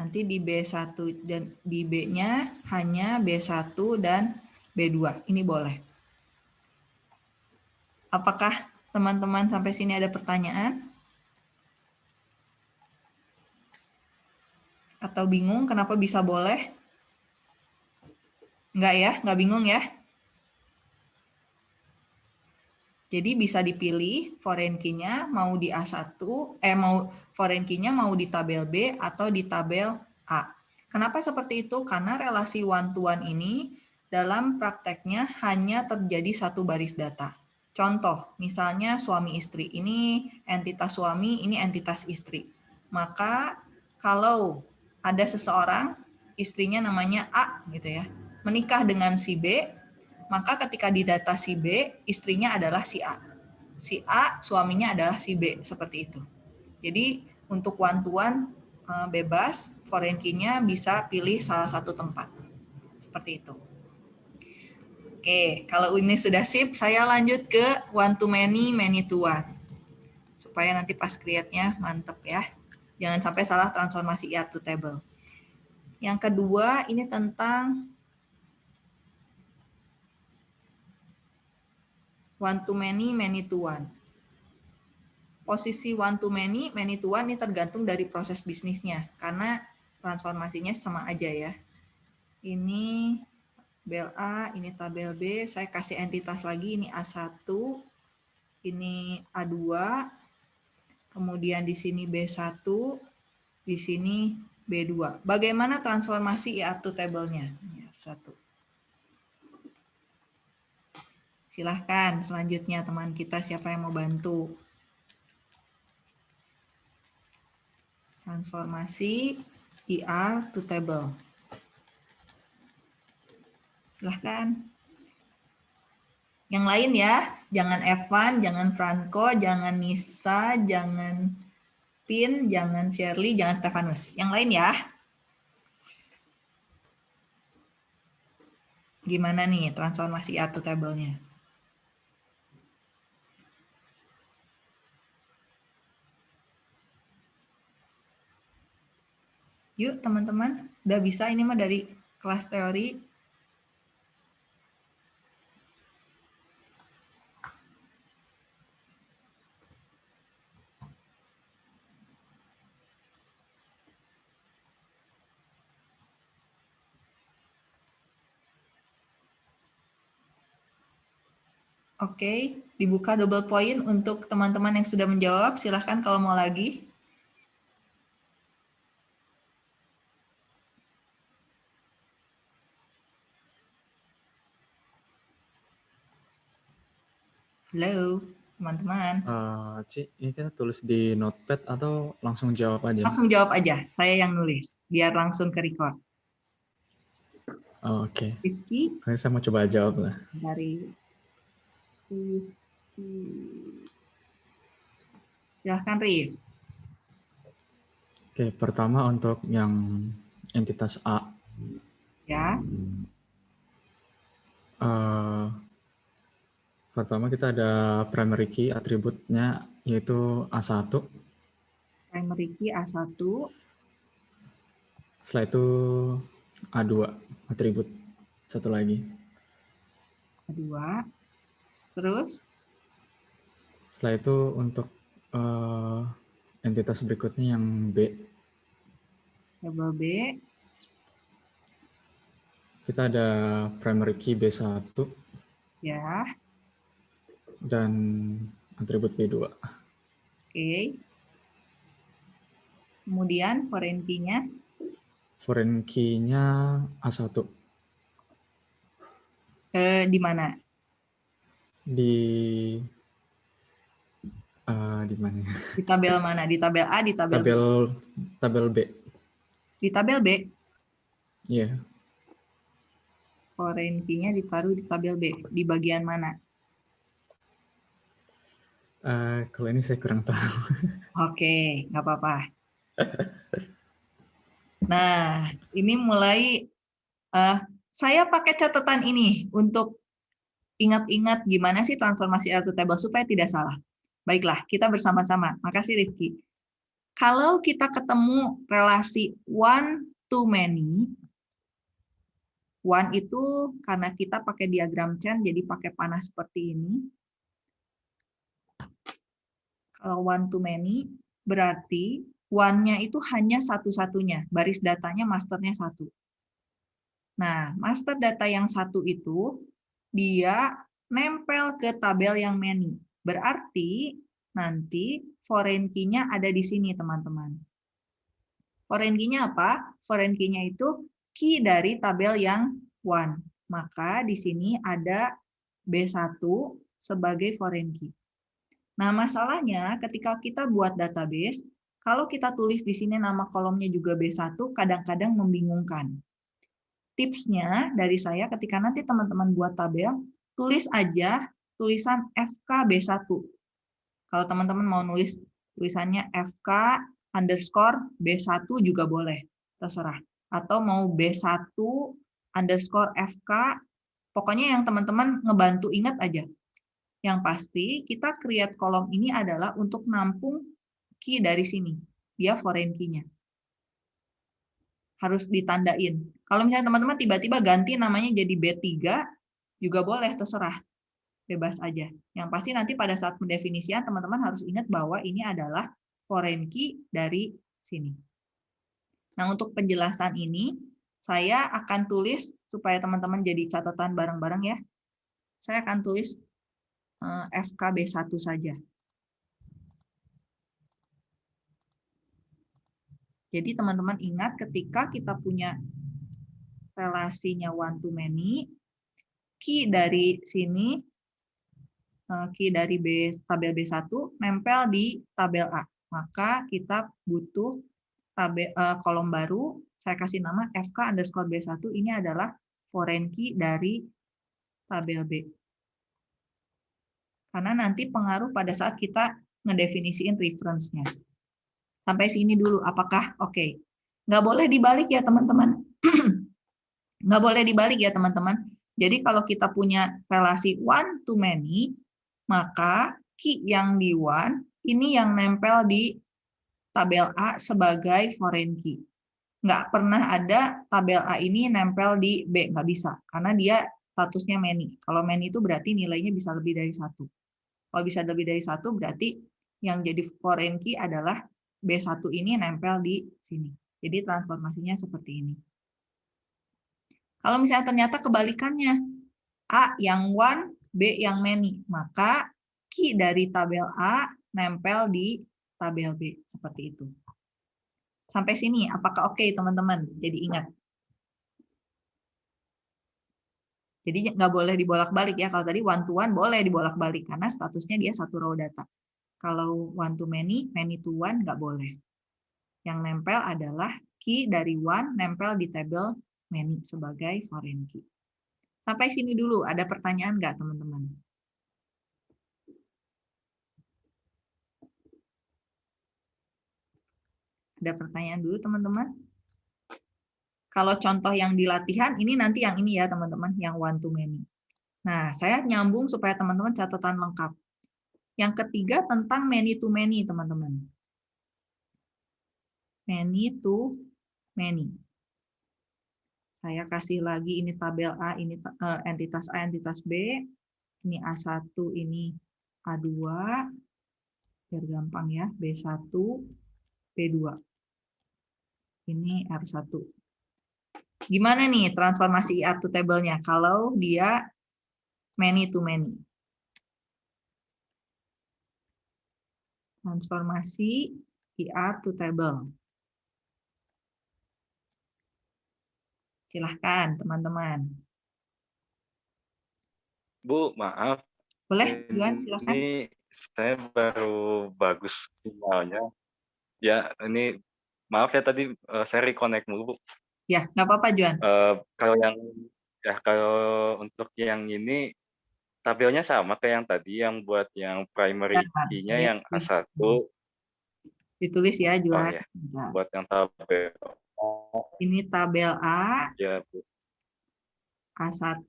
Nanti di B1 dan di B-nya hanya B1 dan B2. Ini boleh. Apakah teman-teman sampai sini ada pertanyaan? Atau bingung kenapa bisa boleh? Enggak ya? Enggak bingung ya? Jadi bisa dipilih foreign key-nya mau di A1, eh mau foreign key-nya mau di tabel B atau di tabel A. Kenapa seperti itu? Karena relasi one to one ini dalam prakteknya hanya terjadi satu baris data. Contoh, misalnya suami istri. Ini entitas suami, ini entitas istri. Maka kalau ada seseorang, istrinya namanya A gitu ya, menikah dengan si B, maka ketika di data si B, istrinya adalah si A. Si A, suaminya adalah si B, seperti itu. Jadi untuk one to eh, bebas, foreign bisa pilih salah satu tempat. Seperti itu. Oke, kalau ini sudah sip, saya lanjut ke one to many, many to one. Supaya nanti pas create-nya mantep ya. Jangan sampai salah transformasi IR to table. Yang kedua, ini tentang one to many, many to one. Posisi one to many, many to one ini tergantung dari proses bisnisnya. Karena transformasinya sama aja ya. Ini tabel A, ini tabel B, saya kasih entitas lagi, ini A1, ini A2, kemudian di sini B1, di sini B2. Bagaimana transformasi IR to table-nya? Ini R1. Silahkan selanjutnya teman kita siapa yang mau bantu. Transformasi IR to table. Silahkan. Yang lain ya, jangan Evan, jangan Franco, jangan Nisa, jangan Pin, jangan Shirley, jangan Stefanus. Yang lain ya. Gimana nih transformasi atau tabelnya? Yuk teman-teman, udah bisa ini mah dari kelas teori. Oke, dibuka double point untuk teman-teman yang sudah menjawab. Silahkan kalau mau lagi. Halo, teman-teman. Uh, Ci, ini kita tulis di notepad atau langsung jawab aja? Langsung jawab aja, saya yang nulis, biar langsung ke record. Oh, Oke. Okay. Rifki. Saya mau coba jawab lah. Dari Silahkan, Rif. Oke, pertama untuk yang entitas A. Ya. Uh, Pertama kita ada primary key atributnya yaitu A1. Primary key A1. Setelah itu A2 atribut satu lagi. A2. Terus? Setelah itu untuk uh, entitas berikutnya yang B. Label B. Kita ada primary key B1. Ya dan atribut B2. Oke. Kemudian foreign key-nya? Foreign key-nya A1. Eh, di mana? Di uh, di mana? Di tabel mana? Di tabel A, di tabel, tabel B? Tabel B. Di tabel B? Iya. Yeah. Foreign key-nya ditaruh di tabel B. Di bagian mana? Uh, kalau ini saya kurang tahu. Oke, nggak apa-apa. Nah, ini mulai uh, saya pakai catatan ini untuk ingat-ingat gimana sih transformasi L to table supaya tidak salah. Baiklah, kita bersama-sama. Makasih Rifki. Kalau kita ketemu relasi one to many, one itu karena kita pakai diagram chain, jadi pakai panah seperti ini kalau one to many, berarti one-nya itu hanya satu-satunya, baris datanya masternya satu. Nah, master data yang satu itu, dia nempel ke tabel yang many. Berarti nanti foreign key-nya ada di sini, teman-teman. Foreign key-nya apa? Foreign key-nya itu key dari tabel yang one. Maka di sini ada B1 sebagai foreign key. Nah, masalahnya ketika kita buat database, kalau kita tulis di sini nama kolomnya juga B1, kadang-kadang membingungkan. Tipsnya dari saya ketika nanti teman-teman buat tabel, tulis aja tulisan FK B1. Kalau teman-teman mau nulis tulisannya FK underscore B1 juga boleh, terserah. Atau mau B1 underscore FK, pokoknya yang teman-teman ngebantu ingat aja. Yang pasti kita create kolom ini adalah untuk nampung key dari sini. Dia foreign key-nya. Harus ditandain. Kalau misalnya teman-teman tiba-tiba ganti namanya jadi B3, juga boleh, terserah. Bebas aja. Yang pasti nanti pada saat pendefinisian, teman-teman harus ingat bahwa ini adalah foreign key dari sini. Nah, untuk penjelasan ini, saya akan tulis supaya teman-teman jadi catatan bareng-bareng ya. Saya akan tulis Eh, FKB1 saja. Jadi teman-teman ingat ketika kita punya relasinya one to many, key dari sini, eh, key dari B, tabel B1 nempel di tabel A. Maka kita butuh tabel, uh, kolom baru, saya kasih nama FK underscore B1, ini adalah foreign key dari tabel B. Karena nanti pengaruh pada saat kita ngedefinisiin reference-nya. Sampai sini dulu, apakah oke? Okay. Nggak boleh dibalik ya teman-teman. Nggak boleh dibalik ya teman-teman. Jadi kalau kita punya relasi one to many, maka key yang di one, ini yang nempel di tabel A sebagai foreign key. Nggak pernah ada tabel A ini nempel di B, nggak bisa. Karena dia statusnya many. Kalau many itu berarti nilainya bisa lebih dari satu. Kalau bisa lebih dari satu, berarti yang jadi foreign key adalah B1 ini nempel di sini. Jadi transformasinya seperti ini. Kalau misalnya ternyata kebalikannya, A yang one, B yang many, maka key dari tabel A nempel di tabel B, seperti itu. Sampai sini, apakah oke okay, teman-teman? Jadi ingat. Jadi nggak boleh dibolak-balik ya. Kalau tadi one to one boleh dibolak-balik karena statusnya dia satu row data. Kalau one to many, many to one nggak boleh. Yang nempel adalah key dari one nempel di tabel many sebagai foreign key. Sampai sini dulu, ada pertanyaan nggak teman-teman? Ada pertanyaan dulu teman-teman? Kalau contoh yang di latihan, ini nanti yang ini ya teman-teman, yang one to many. Nah, saya nyambung supaya teman-teman catatan lengkap. Yang ketiga tentang many to many, teman-teman. Many to many. Saya kasih lagi ini tabel A, ini uh, entitas A, entitas B. Ini A1, ini A2. Biar gampang ya, B1, B2. Ini R1. Gimana nih transformasi IR to table-nya kalau dia many to many? Transformasi IR to table. Silahkan, teman-teman. Bu, maaf. Boleh, Juan, silahkan. Ini saya baru bagus sinyalnya. Ya, ini maaf ya tadi uh, saya reconnect mulu, Bu. Ya, nggak apa-apa, Juan. Uh, kalau yang ya kalau untuk yang ini tabelnya sama kayak yang tadi yang buat yang primary nah, key-nya yang A1. Ditulis ya, Juan. Oh, ya. Buat yang tabel. Ini tabel A. Ya, Bu. A1.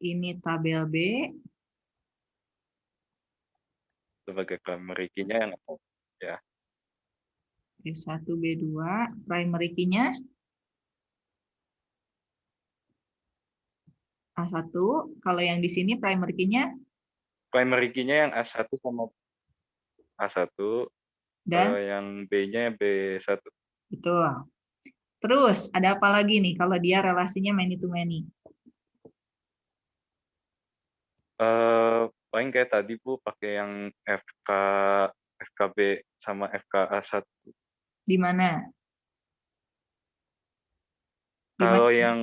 Ini tabel B. Sebagai primary key-nya yang ya. B1, B2, primary key-nya A1. Kalau yang di sini primary key-nya? Primary key-nya yang A1 sama A1. Dan? Kalau yang B-nya B1. Betul. Terus, ada apa lagi nih kalau dia relasinya many to many? Uh, paling kayak tadi Bu, pakai yang FK, FKB sama FKA1. Di mana? Kalau yang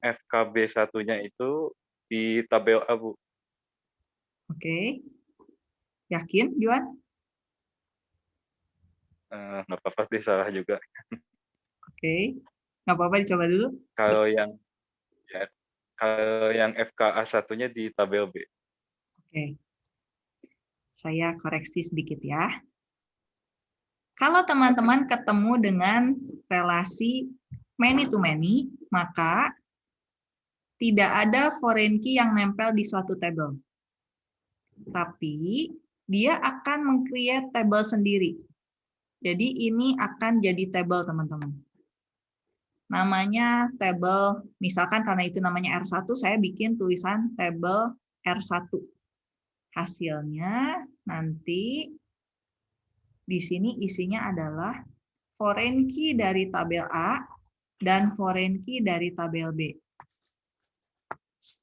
FKB satunya itu di tabel A, Bu. Oke. Yakin, Juan? Uh, nggak apa-apa sih, salah juga. Oke. Nggak apa-apa, dicoba dulu. Kalau yang ya, kalau yang FKA satunya di tabel B. Oke. Saya koreksi sedikit ya. Kalau teman-teman ketemu dengan relasi many to many, maka tidak ada foreign key yang nempel di suatu table. Tapi dia akan meng-create table sendiri. Jadi ini akan jadi table, teman-teman. Namanya table, misalkan karena itu namanya R1, saya bikin tulisan table R1. Hasilnya nanti di sini isinya adalah foreign key dari tabel A dan foreign key dari tabel B.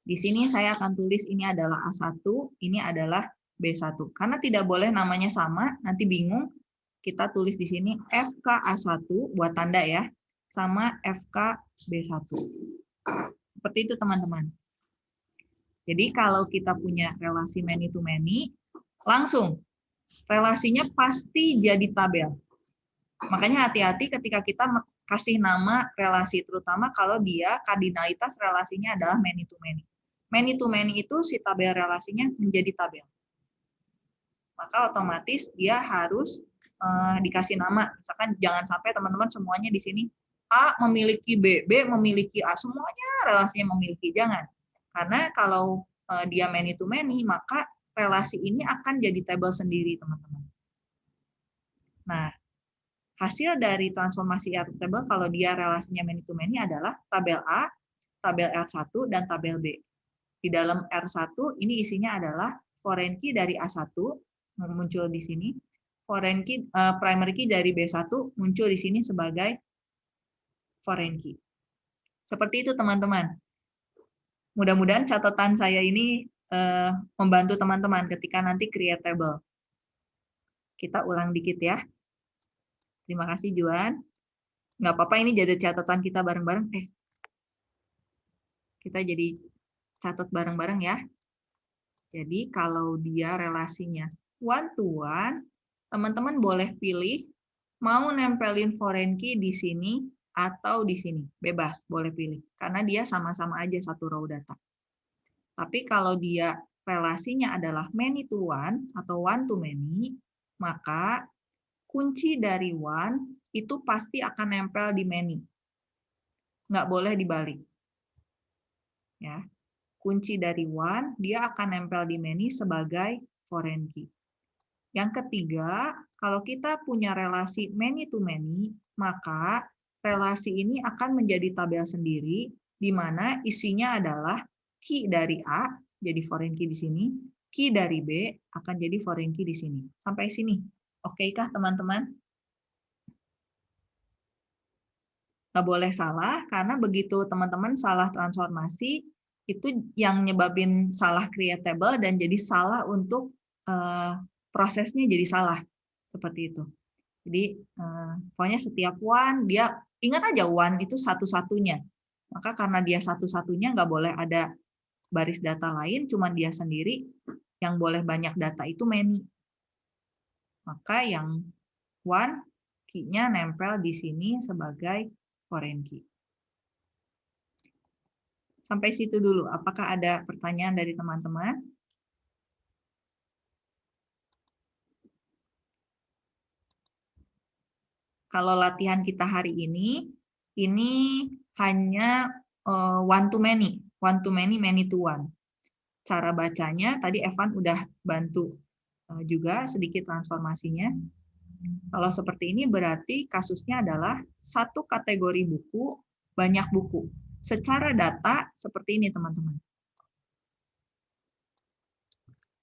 Di sini saya akan tulis ini adalah A1, ini adalah B1. Karena tidak boleh namanya sama, nanti bingung. Kita tulis di sini FK A1 buat tanda ya, sama FK B1. Seperti itu teman-teman. Jadi kalau kita punya relasi many to many, langsung relasinya pasti jadi tabel. Makanya hati-hati ketika kita kasih nama relasi, terutama kalau dia kardinalitas relasinya adalah many to many. many to many itu si tabel relasinya menjadi tabel. Maka otomatis dia harus uh, dikasih nama. Misalkan jangan sampai teman-teman semuanya di sini A memiliki B, B memiliki A, semuanya relasinya memiliki. Jangan. Karena kalau uh, dia many to many, maka relasi ini akan jadi tabel sendiri, teman-teman. Nah, hasil dari transformasi R table kalau dia relasinya many to many adalah tabel A, tabel R1, dan tabel B. Di dalam R1 ini isinya adalah foreign key dari A1 muncul di sini, foreign key uh, primary key dari B1 muncul di sini sebagai foreign key. Seperti itu teman-teman. Mudah-mudahan catatan saya ini uh, membantu teman-teman ketika nanti create table. Kita ulang dikit ya. Terima kasih Juan. Nggak apa-apa ini jadi catatan kita bareng-bareng. Eh, kita jadi catat bareng-bareng ya. Jadi kalau dia relasinya one to one, teman-teman boleh pilih mau nempelin foreign key di sini atau di sini. Bebas, boleh pilih. Karena dia sama-sama aja satu row data. Tapi kalau dia relasinya adalah many to one atau one to many, maka kunci dari one itu pasti akan nempel di many. Nggak boleh dibalik. Ya. Kunci dari one, dia akan nempel di many sebagai foreign key. Yang ketiga, kalau kita punya relasi many to many, maka relasi ini akan menjadi tabel sendiri, di mana isinya adalah key dari A, jadi foreign key di sini, key dari B akan jadi foreign key di sini. Sampai sini. Oke kah teman-teman? Nggak boleh salah, karena begitu teman-teman salah transformasi, itu yang nyebabin salah creatable dan jadi salah untuk uh, prosesnya jadi salah. Seperti itu. Jadi uh, pokoknya setiap one, dia ingat aja one itu satu-satunya. Maka karena dia satu-satunya nggak boleh ada baris data lain, cuma dia sendiri. Yang boleh banyak data itu many maka yang one key-nya nempel di sini sebagai foreign key. Sampai situ dulu. Apakah ada pertanyaan dari teman-teman? Kalau latihan kita hari ini, ini hanya eh, one to many, one to many, many to one. Cara bacanya tadi Evan udah bantu juga sedikit transformasinya. Kalau seperti ini berarti kasusnya adalah satu kategori buku, banyak buku. Secara data seperti ini teman-teman.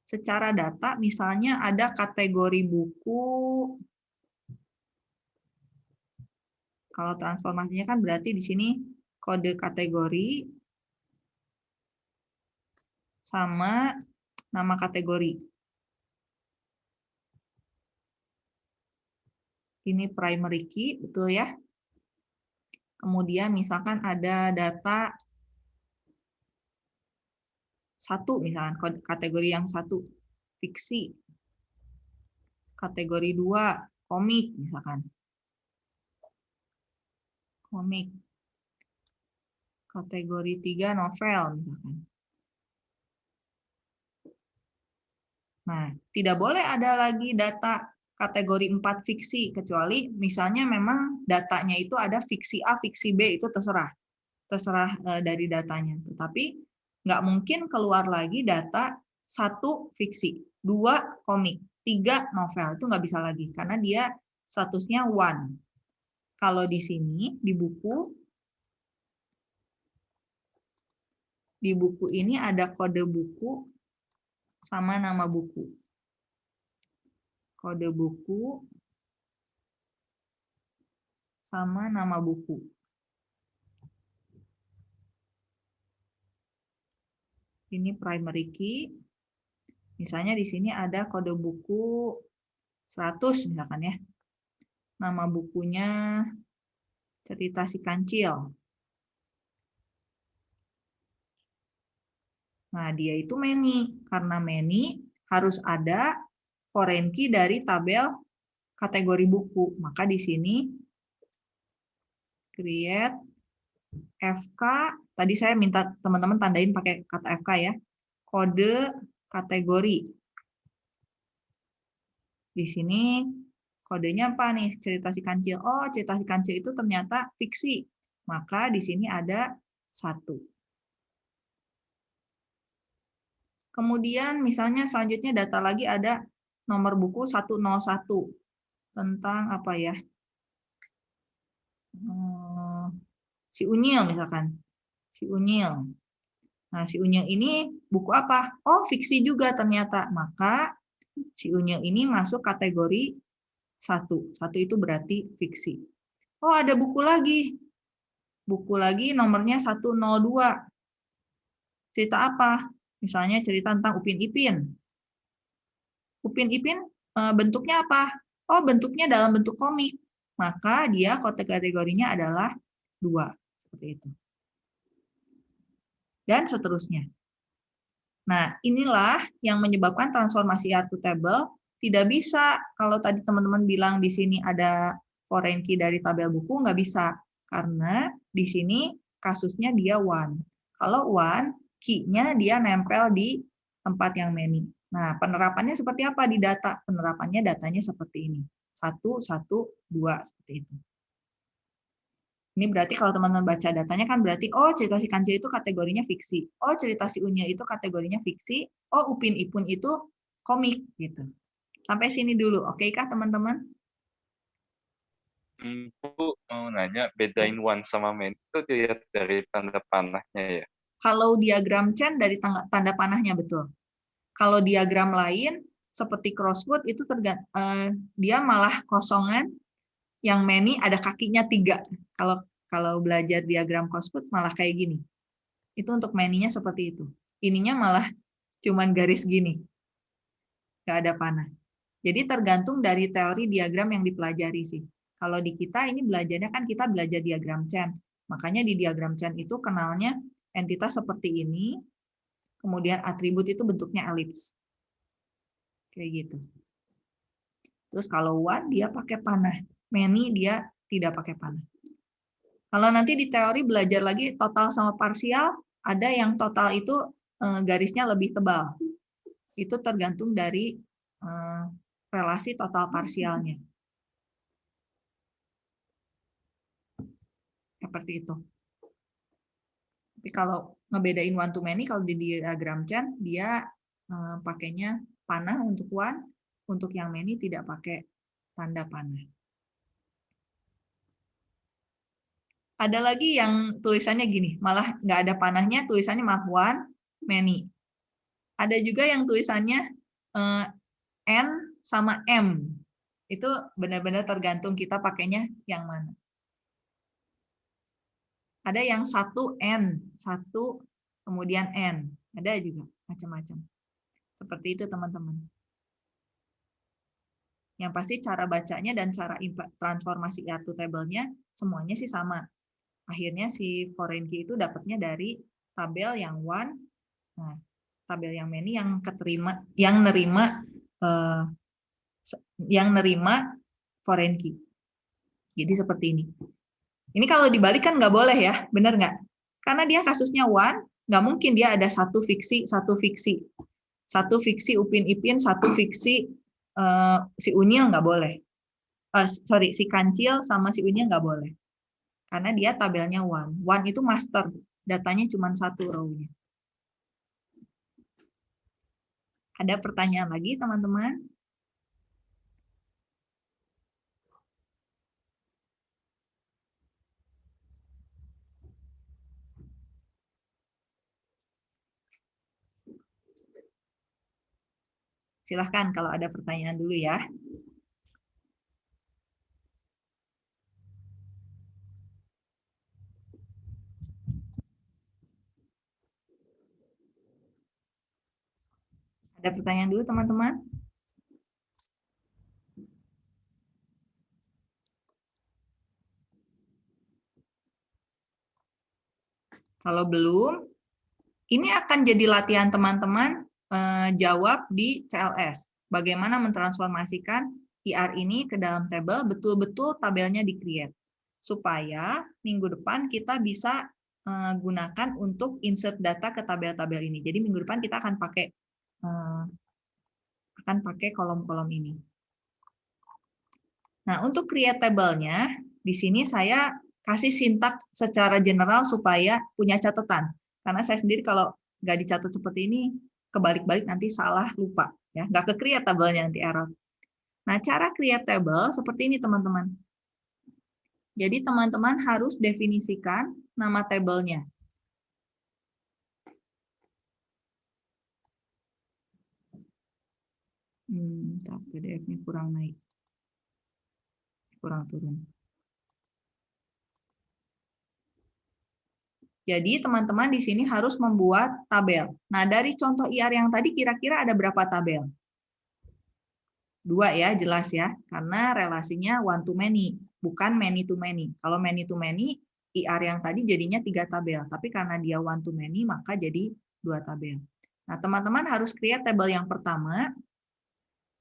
Secara data misalnya ada kategori buku, kalau transformasinya kan berarti di sini kode kategori sama nama kategori. Ini primary key, betul ya? Kemudian misalkan ada data satu misalkan kategori yang satu fiksi. Kategori dua komik misalkan. Komik. Kategori tiga novel misalkan. Nah tidak boleh ada lagi data kategori 4 fiksi kecuali misalnya memang datanya itu ada fiksi A, fiksi B itu terserah. Terserah eh, dari datanya. Tetapi nggak mungkin keluar lagi data satu fiksi, dua komik, tiga novel itu nggak bisa lagi karena dia statusnya one. Kalau di sini di buku di buku ini ada kode buku sama nama buku kode buku, sama nama buku. Ini primary key. Misalnya di sini ada kode buku 100 misalkan ya. Nama bukunya cerita si kancil. Nah, dia itu many. Karena many harus ada foreign key dari tabel kategori buku. Maka di sini create FK, tadi saya minta teman-teman tandain pakai kata FK ya. Kode kategori. Di sini kodenya apa nih? Cerita si kancil. Oh, cerita si kancil itu ternyata fiksi. Maka di sini ada satu. Kemudian misalnya selanjutnya data lagi ada nomor buku 101 tentang apa ya? Hmm, si Unyil misalkan. Si Unyil. Nah, si Unyil ini buku apa? Oh, fiksi juga ternyata. Maka si Unyil ini masuk kategori satu. Satu itu berarti fiksi. Oh, ada buku lagi. Buku lagi nomornya 102. Cerita apa? Misalnya cerita tentang Upin Ipin. Upin Ipin eh, bentuknya apa? Oh, bentuknya dalam bentuk komik. Maka dia kategorinya adalah dua. Seperti itu. Dan seterusnya. Nah, inilah yang menyebabkan transformasi R to table tidak bisa. Kalau tadi teman-teman bilang di sini ada foreign key dari tabel buku, nggak bisa. Karena di sini kasusnya dia one. Kalau one, key-nya dia nempel di tempat yang many. Nah, penerapannya seperti apa di data? Penerapannya datanya seperti ini. Satu, satu, dua, seperti itu. Ini berarti kalau teman-teman baca datanya kan berarti, oh cerita si kancil itu kategorinya fiksi. Oh cerita si unya itu kategorinya fiksi. Oh upin ipun itu komik. gitu. Sampai sini dulu, oke kah teman-teman? Hmm, Bu mau nanya, bedain one sama many itu dilihat dari tanda panahnya ya? Kalau diagram Chen dari tanda, tanda panahnya betul. Kalau diagram lain seperti crossword itu tergant, uh, dia malah kosongan, yang many ada kakinya tiga. Kalau kalau belajar diagram crossword malah kayak gini. Itu untuk many-nya seperti itu. Ininya malah cuman garis gini. Nggak ada panah. Jadi tergantung dari teori diagram yang dipelajari sih. Kalau di kita ini belajarnya kan kita belajar diagram Chen. Makanya di diagram Chen itu kenalnya entitas seperti ini, kemudian atribut itu bentuknya elips. Kayak gitu. Terus kalau one dia pakai panah, many dia tidak pakai panah. Kalau nanti di teori belajar lagi total sama parsial, ada yang total itu eh, garisnya lebih tebal. Itu tergantung dari eh, relasi total parsialnya. Seperti itu. Tapi kalau ngebedain one to many, kalau di diagram Chan, dia uh, pakainya panah untuk one, untuk yang many tidak pakai tanda panah. Ada lagi yang tulisannya gini, malah nggak ada panahnya, tulisannya malah one, many. Ada juga yang tulisannya uh, N sama M. Itu benar-benar tergantung kita pakainya yang mana. Ada yang satu N, satu kemudian N. Ada juga macam-macam. Seperti itu teman-teman. Yang pasti cara bacanya dan cara transformasi R to table-nya semuanya sih sama. Akhirnya si foreign key itu dapatnya dari tabel yang one, nah, tabel yang many yang keterima, yang nerima, eh, yang nerima foreign key. Jadi seperti ini. Ini kalau dibalik kan nggak boleh ya, benar nggak? Karena dia kasusnya one, nggak mungkin dia ada satu fiksi, satu fiksi. Satu fiksi Upin Ipin, satu fiksi uh, si Unyil nggak boleh. Uh, sorry, si Kancil sama si Unyil nggak boleh. Karena dia tabelnya one. One itu master, datanya cuma satu row-nya. Ada pertanyaan lagi teman-teman? Silahkan kalau ada pertanyaan dulu ya. Ada pertanyaan dulu teman-teman? Kalau belum, ini akan jadi latihan teman-teman Eh, jawab di CLS. Bagaimana mentransformasikan IR ini ke dalam tabel, betul-betul tabelnya di-create. supaya minggu depan kita bisa uh, gunakan untuk insert data ke tabel-tabel ini. Jadi minggu depan kita akan pakai uh, akan pakai kolom-kolom ini. Nah, untuk create table-nya, di sini saya kasih sintak secara general supaya punya catatan. Karena saya sendiri kalau nggak dicatat seperti ini, kebalik-balik nanti salah lupa. ya Nggak ke create table-nya nanti error. Nah, cara create table seperti ini, teman-teman. Jadi, teman-teman harus definisikan nama tabelnya. Hmm, PDF-nya kurang naik. Kurang turun. Jadi teman-teman di sini harus membuat tabel. Nah dari contoh IR yang tadi kira-kira ada berapa tabel? Dua ya, jelas ya. Karena relasinya one to many, bukan many to many. Kalau many to many, IR yang tadi jadinya tiga tabel. Tapi karena dia one to many, maka jadi dua tabel. Nah teman-teman harus create tabel yang pertama.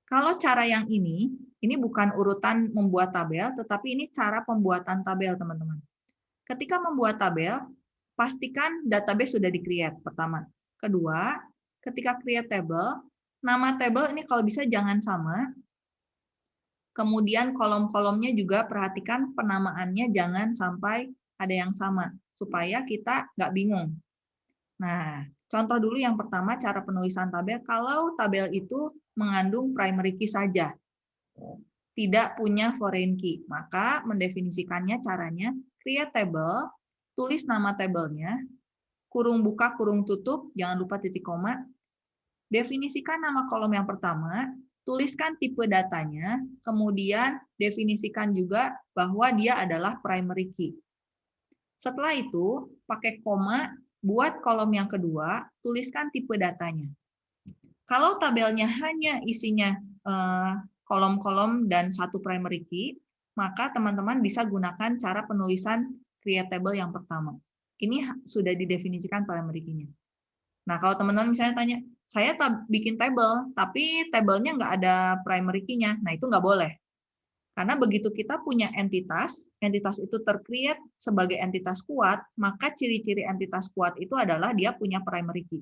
Kalau cara yang ini, ini bukan urutan membuat tabel, tetapi ini cara pembuatan tabel teman-teman. Ketika membuat tabel, pastikan database sudah di-create, pertama. Kedua, ketika create table, nama table ini kalau bisa jangan sama. Kemudian kolom-kolomnya juga perhatikan penamaannya jangan sampai ada yang sama, supaya kita nggak bingung. Nah, contoh dulu yang pertama cara penulisan tabel, kalau tabel itu mengandung primary key saja, tidak punya foreign key, maka mendefinisikannya caranya create table tulis nama tabelnya, kurung buka, kurung tutup, jangan lupa titik koma, definisikan nama kolom yang pertama, tuliskan tipe datanya, kemudian definisikan juga bahwa dia adalah primary key. Setelah itu, pakai koma, buat kolom yang kedua, tuliskan tipe datanya. Kalau tabelnya hanya isinya eh, kolom-kolom dan satu primary key, maka teman-teman bisa gunakan cara penulisan create table yang pertama. Ini sudah didefinisikan key-nya. Nah, kalau teman-teman misalnya tanya, saya bikin table, tapi tabelnya nggak ada primary key-nya. Nah, itu nggak boleh. Karena begitu kita punya entitas, entitas itu tercreate sebagai entitas kuat, maka ciri-ciri entitas kuat itu adalah dia punya primary key.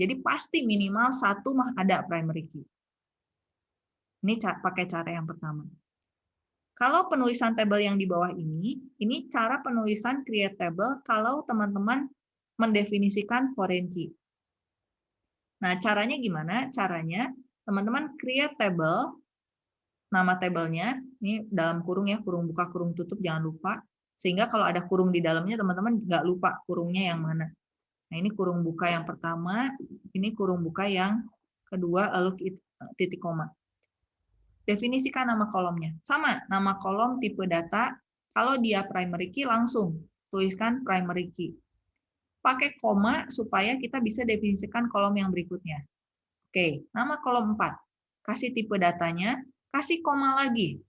Jadi pasti minimal satu mah ada primary key. Ini pakai cara yang pertama. Kalau penulisan table yang di bawah ini, ini cara penulisan create table kalau teman-teman mendefinisikan foreign key. Nah, caranya gimana? Caranya, teman-teman create table, nama tabelnya, ini dalam kurung ya, kurung buka, kurung tutup, jangan lupa. Sehingga kalau ada kurung di dalamnya, teman-teman nggak lupa kurungnya yang mana. Nah, ini kurung buka yang pertama, ini kurung buka yang kedua, lalu titik koma. Definisikan nama kolomnya. Sama, nama kolom tipe data. Kalau dia primary key, langsung tuliskan primary key. Pakai koma supaya kita bisa definisikan kolom yang berikutnya. Oke, nama kolom 4. Kasih tipe datanya, kasih koma lagi.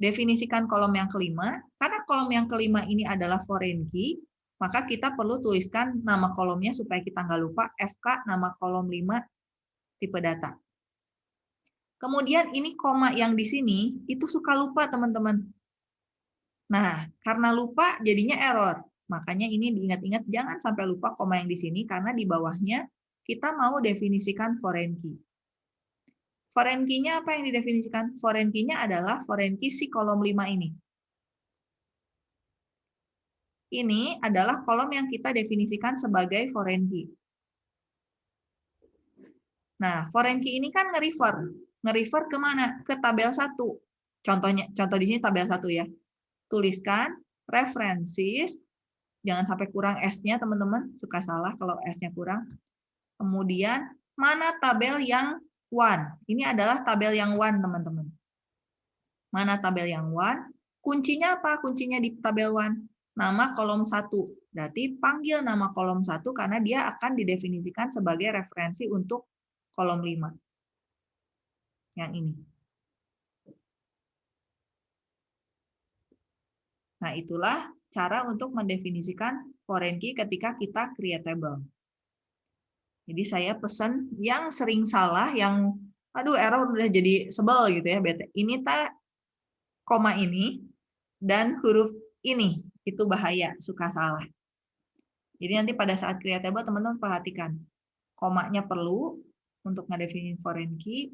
Definisikan kolom yang kelima. Karena kolom yang kelima ini adalah foreign key, maka kita perlu tuliskan nama kolomnya supaya kita nggak lupa FK nama kolom 5 tipe data. Kemudian ini koma yang di sini itu suka lupa teman-teman. Nah, karena lupa jadinya error. Makanya ini diingat-ingat jangan sampai lupa koma yang di sini karena di bawahnya kita mau definisikan foreign key. Foreign key-nya apa yang didefinisikan? Foreign key-nya adalah foreign key si kolom 5 ini. Ini adalah kolom yang kita definisikan sebagai foreign key. Nah, foreign key ini kan nge-refer nge-refer ke mana? Ke tabel 1. Contohnya, contoh di sini tabel 1 ya. Tuliskan references, jangan sampai kurang S-nya teman-teman, suka salah kalau S-nya kurang. Kemudian, mana tabel yang one? Ini adalah tabel yang one, teman-teman. Mana tabel yang one? Kuncinya apa? Kuncinya di tabel one. Nama kolom 1. Berarti panggil nama kolom 1 karena dia akan didefinisikan sebagai referensi untuk kolom 5 yang ini. Nah, itulah cara untuk mendefinisikan foreign key ketika kita create table. Jadi saya pesan yang sering salah, yang aduh error udah jadi sebel gitu ya, bete. Ini tak koma ini dan huruf ini itu bahaya, suka salah. Jadi nanti pada saat create table teman-teman perhatikan komanya perlu untuk ngedefinisikan foreign key.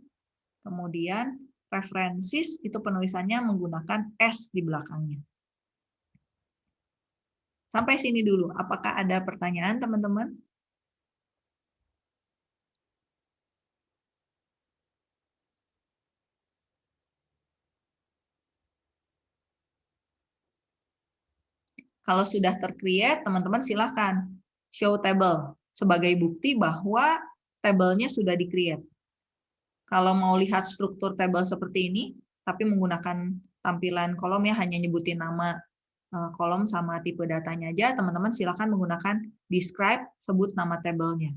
Kemudian references itu penulisannya menggunakan S di belakangnya. Sampai sini dulu. Apakah ada pertanyaan teman-teman? Kalau sudah tercreate, teman-teman silahkan show table sebagai bukti bahwa tabelnya sudah di-create. Kalau mau lihat struktur table seperti ini, tapi menggunakan tampilan kolom ya, hanya nyebutin nama eh, kolom sama tipe datanya aja, teman-teman silahkan menggunakan describe, sebut nama tabelnya.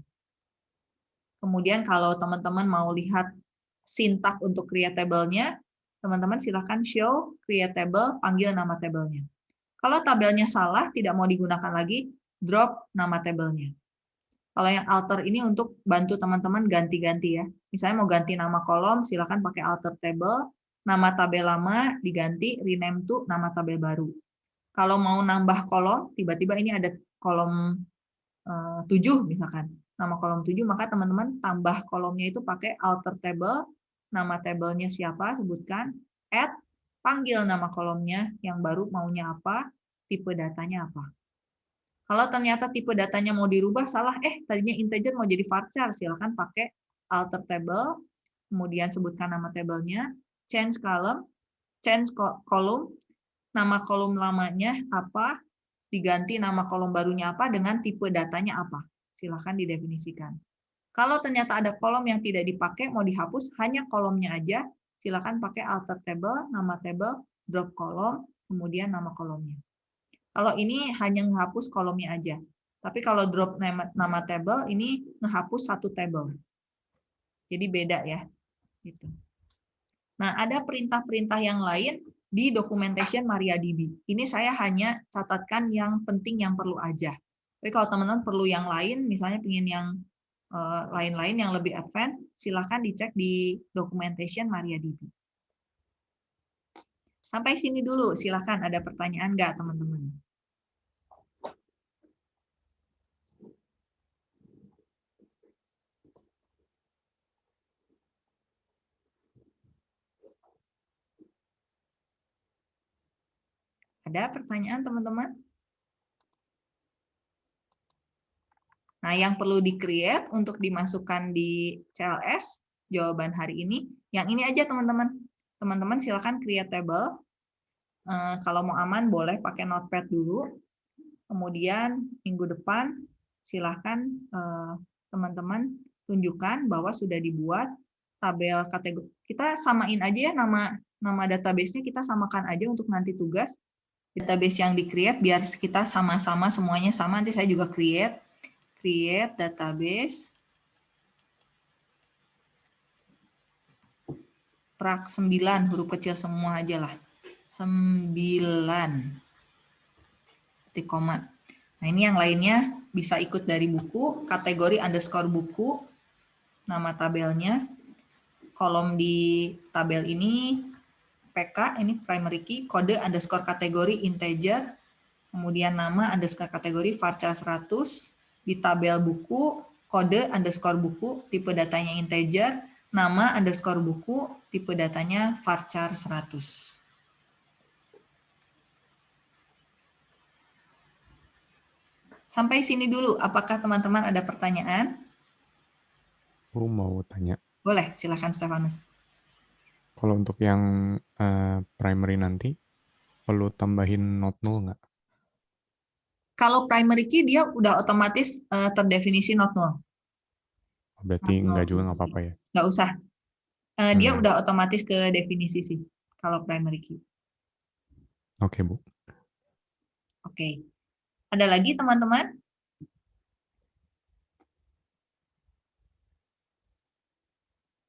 Kemudian kalau teman-teman mau lihat sintak untuk create table-nya, teman-teman silahkan show create table, panggil nama tabelnya. Kalau tabelnya salah, tidak mau digunakan lagi, drop nama tabelnya. Kalau yang alter ini untuk bantu teman-teman ganti-ganti ya. Misalnya mau ganti nama kolom, silakan pakai alter table. Nama tabel lama diganti, rename to nama tabel baru. Kalau mau nambah kolom, tiba-tiba ini ada kolom uh, 7 misalkan. Nama kolom 7, maka teman-teman tambah kolomnya itu pakai alter table. Nama tabelnya siapa, sebutkan. Add panggil nama kolomnya yang baru maunya apa, tipe datanya apa. Kalau ternyata tipe datanya mau dirubah salah, eh tadinya integer mau jadi varchar, silakan pakai alter table, kemudian sebutkan nama tabelnya, change column, change column, nama kolom lamanya apa, diganti nama kolom barunya apa dengan tipe datanya apa. Silahkan didefinisikan. Kalau ternyata ada kolom yang tidak dipakai, mau dihapus, hanya kolomnya aja, silakan pakai alter table, nama table, drop kolom, kemudian nama kolomnya. Kalau ini hanya menghapus kolomnya aja. Tapi kalau drop nama, nama table, ini menghapus satu table. Jadi beda ya. Gitu. Nah, ada perintah-perintah yang lain di documentation MariaDB. Ini saya hanya catatkan yang penting yang perlu aja. Tapi kalau teman-teman perlu yang lain, misalnya ingin yang Eh, lain-lain yang lebih advance, silahkan dicek di documentation MariaDB. Sampai sini dulu, silahkan ada pertanyaan nggak teman-teman? Ada pertanyaan teman-teman? Nah, yang perlu di-create untuk dimasukkan di CLS, jawaban hari ini, yang ini aja teman-teman. Teman-teman silakan create table. Eh, kalau mau aman, boleh pakai notepad dulu. Kemudian minggu depan, silahkan eh, teman-teman tunjukkan bahwa sudah dibuat tabel kategori. Kita samain aja ya nama nama database-nya kita samakan aja untuk nanti tugas. Database yang di-create biar kita sama-sama semuanya sama. Nanti saya juga create create database prak 9 huruf kecil semua aja lah. 9 titik koma. Nah ini yang lainnya bisa ikut dari buku kategori underscore buku nama tabelnya. Kolom di tabel ini PK ini primary key kode underscore kategori integer kemudian nama underscore kategori varchar 100 di tabel buku, kode underscore buku, tipe datanya integer, nama underscore buku, tipe datanya varchar 100. Sampai sini dulu, apakah teman-teman ada pertanyaan? Aku mau tanya. Boleh, silakan Stefanus. Kalau untuk yang uh, primary nanti, perlu tambahin not null nggak? kalau primary key dia udah otomatis uh, terdefinisi not null. Berarti not enggak juga nggak apa-apa ya? Nggak usah. Uh, hmm. Dia udah otomatis ke definisi sih kalau primary key. Oke, okay, Bu. Oke. Okay. Ada lagi teman-teman?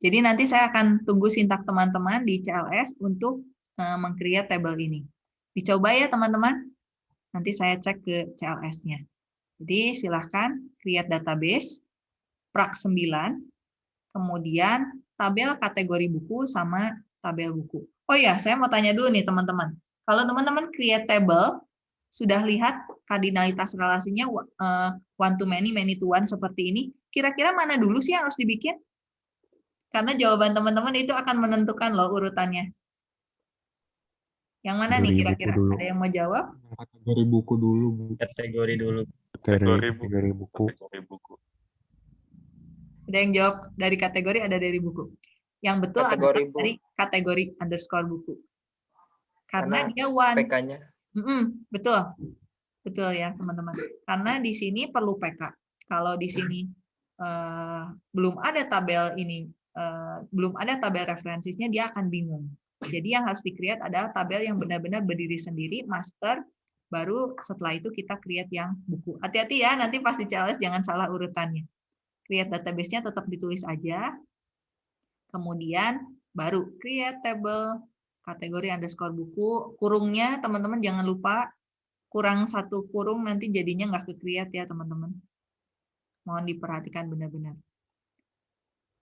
Jadi nanti saya akan tunggu sintak teman-teman di CLS untuk uh, meng-create table ini. Dicoba ya teman-teman. Nanti saya cek ke CLS-nya. Jadi silahkan create database, prak 9, kemudian tabel kategori buku sama tabel buku. Oh ya, saya mau tanya dulu nih teman-teman. Kalau teman-teman create table, sudah lihat kardinalitas relasinya eh, one to many, many to one seperti ini. Kira-kira mana dulu sih yang harus dibikin? Karena jawaban teman-teman itu akan menentukan loh urutannya. Yang mana nih Kategori kira-kira? Ada yang mau jawab? Kategori buku dulu, Bu. Kategori dulu. Kategori, kategori buku. buku. Ada yang jawab dari kategori, ada dari buku. Yang betul Kategori, adalah Bu. dari kategori underscore buku. Karena, Karena dia one. PK-nya Mm-mm, betul, betul ya teman-teman. Karena di sini perlu PK. Kalau di sini eh, belum ada tabel ini, eh, belum ada tabel referensinya, dia akan bingung. Jadi yang harus di-create adalah tabel yang benar-benar berdiri sendiri, master, baru setelah itu kita create yang buku. Hati-hati ya, nanti pas di CLS jangan salah urutannya. Create database-nya tetap ditulis aja. Kemudian baru create table kategori underscore buku. Kurungnya teman-teman jangan lupa kurang satu kurung nanti jadinya nggak ke-create ya teman-teman. Mohon diperhatikan benar-benar.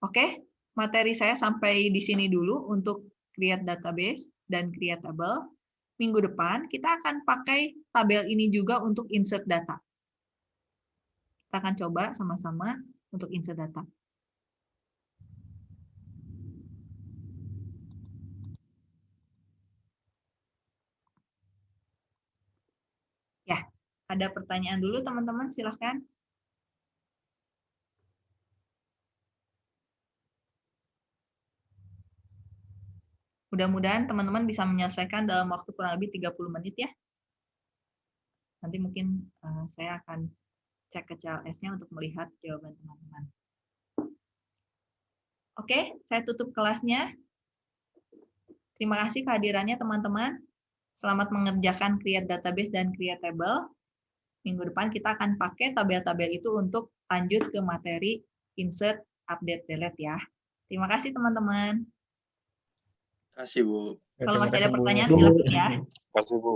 Oke, materi saya sampai di sini dulu untuk create database dan create table. Minggu depan kita akan pakai tabel ini juga untuk insert data. Kita akan coba sama-sama untuk insert data. Ya, ada pertanyaan dulu teman-teman, silahkan. Mudah-mudahan teman-teman bisa menyelesaikan dalam waktu kurang lebih 30 menit ya. Nanti mungkin eh, saya akan cek ke CLS-nya untuk melihat jawaban teman-teman. Oke, saya tutup kelasnya. Terima kasih kehadirannya teman-teman. Selamat mengerjakan create database dan create table. Minggu depan kita akan pakai tabel-tabel itu untuk lanjut ke materi insert, update, delete ya. Terima kasih teman-teman. Terima kasih, Bu. Kalau masih ada pertanyaan silakan ya. Terima kasih, Bu.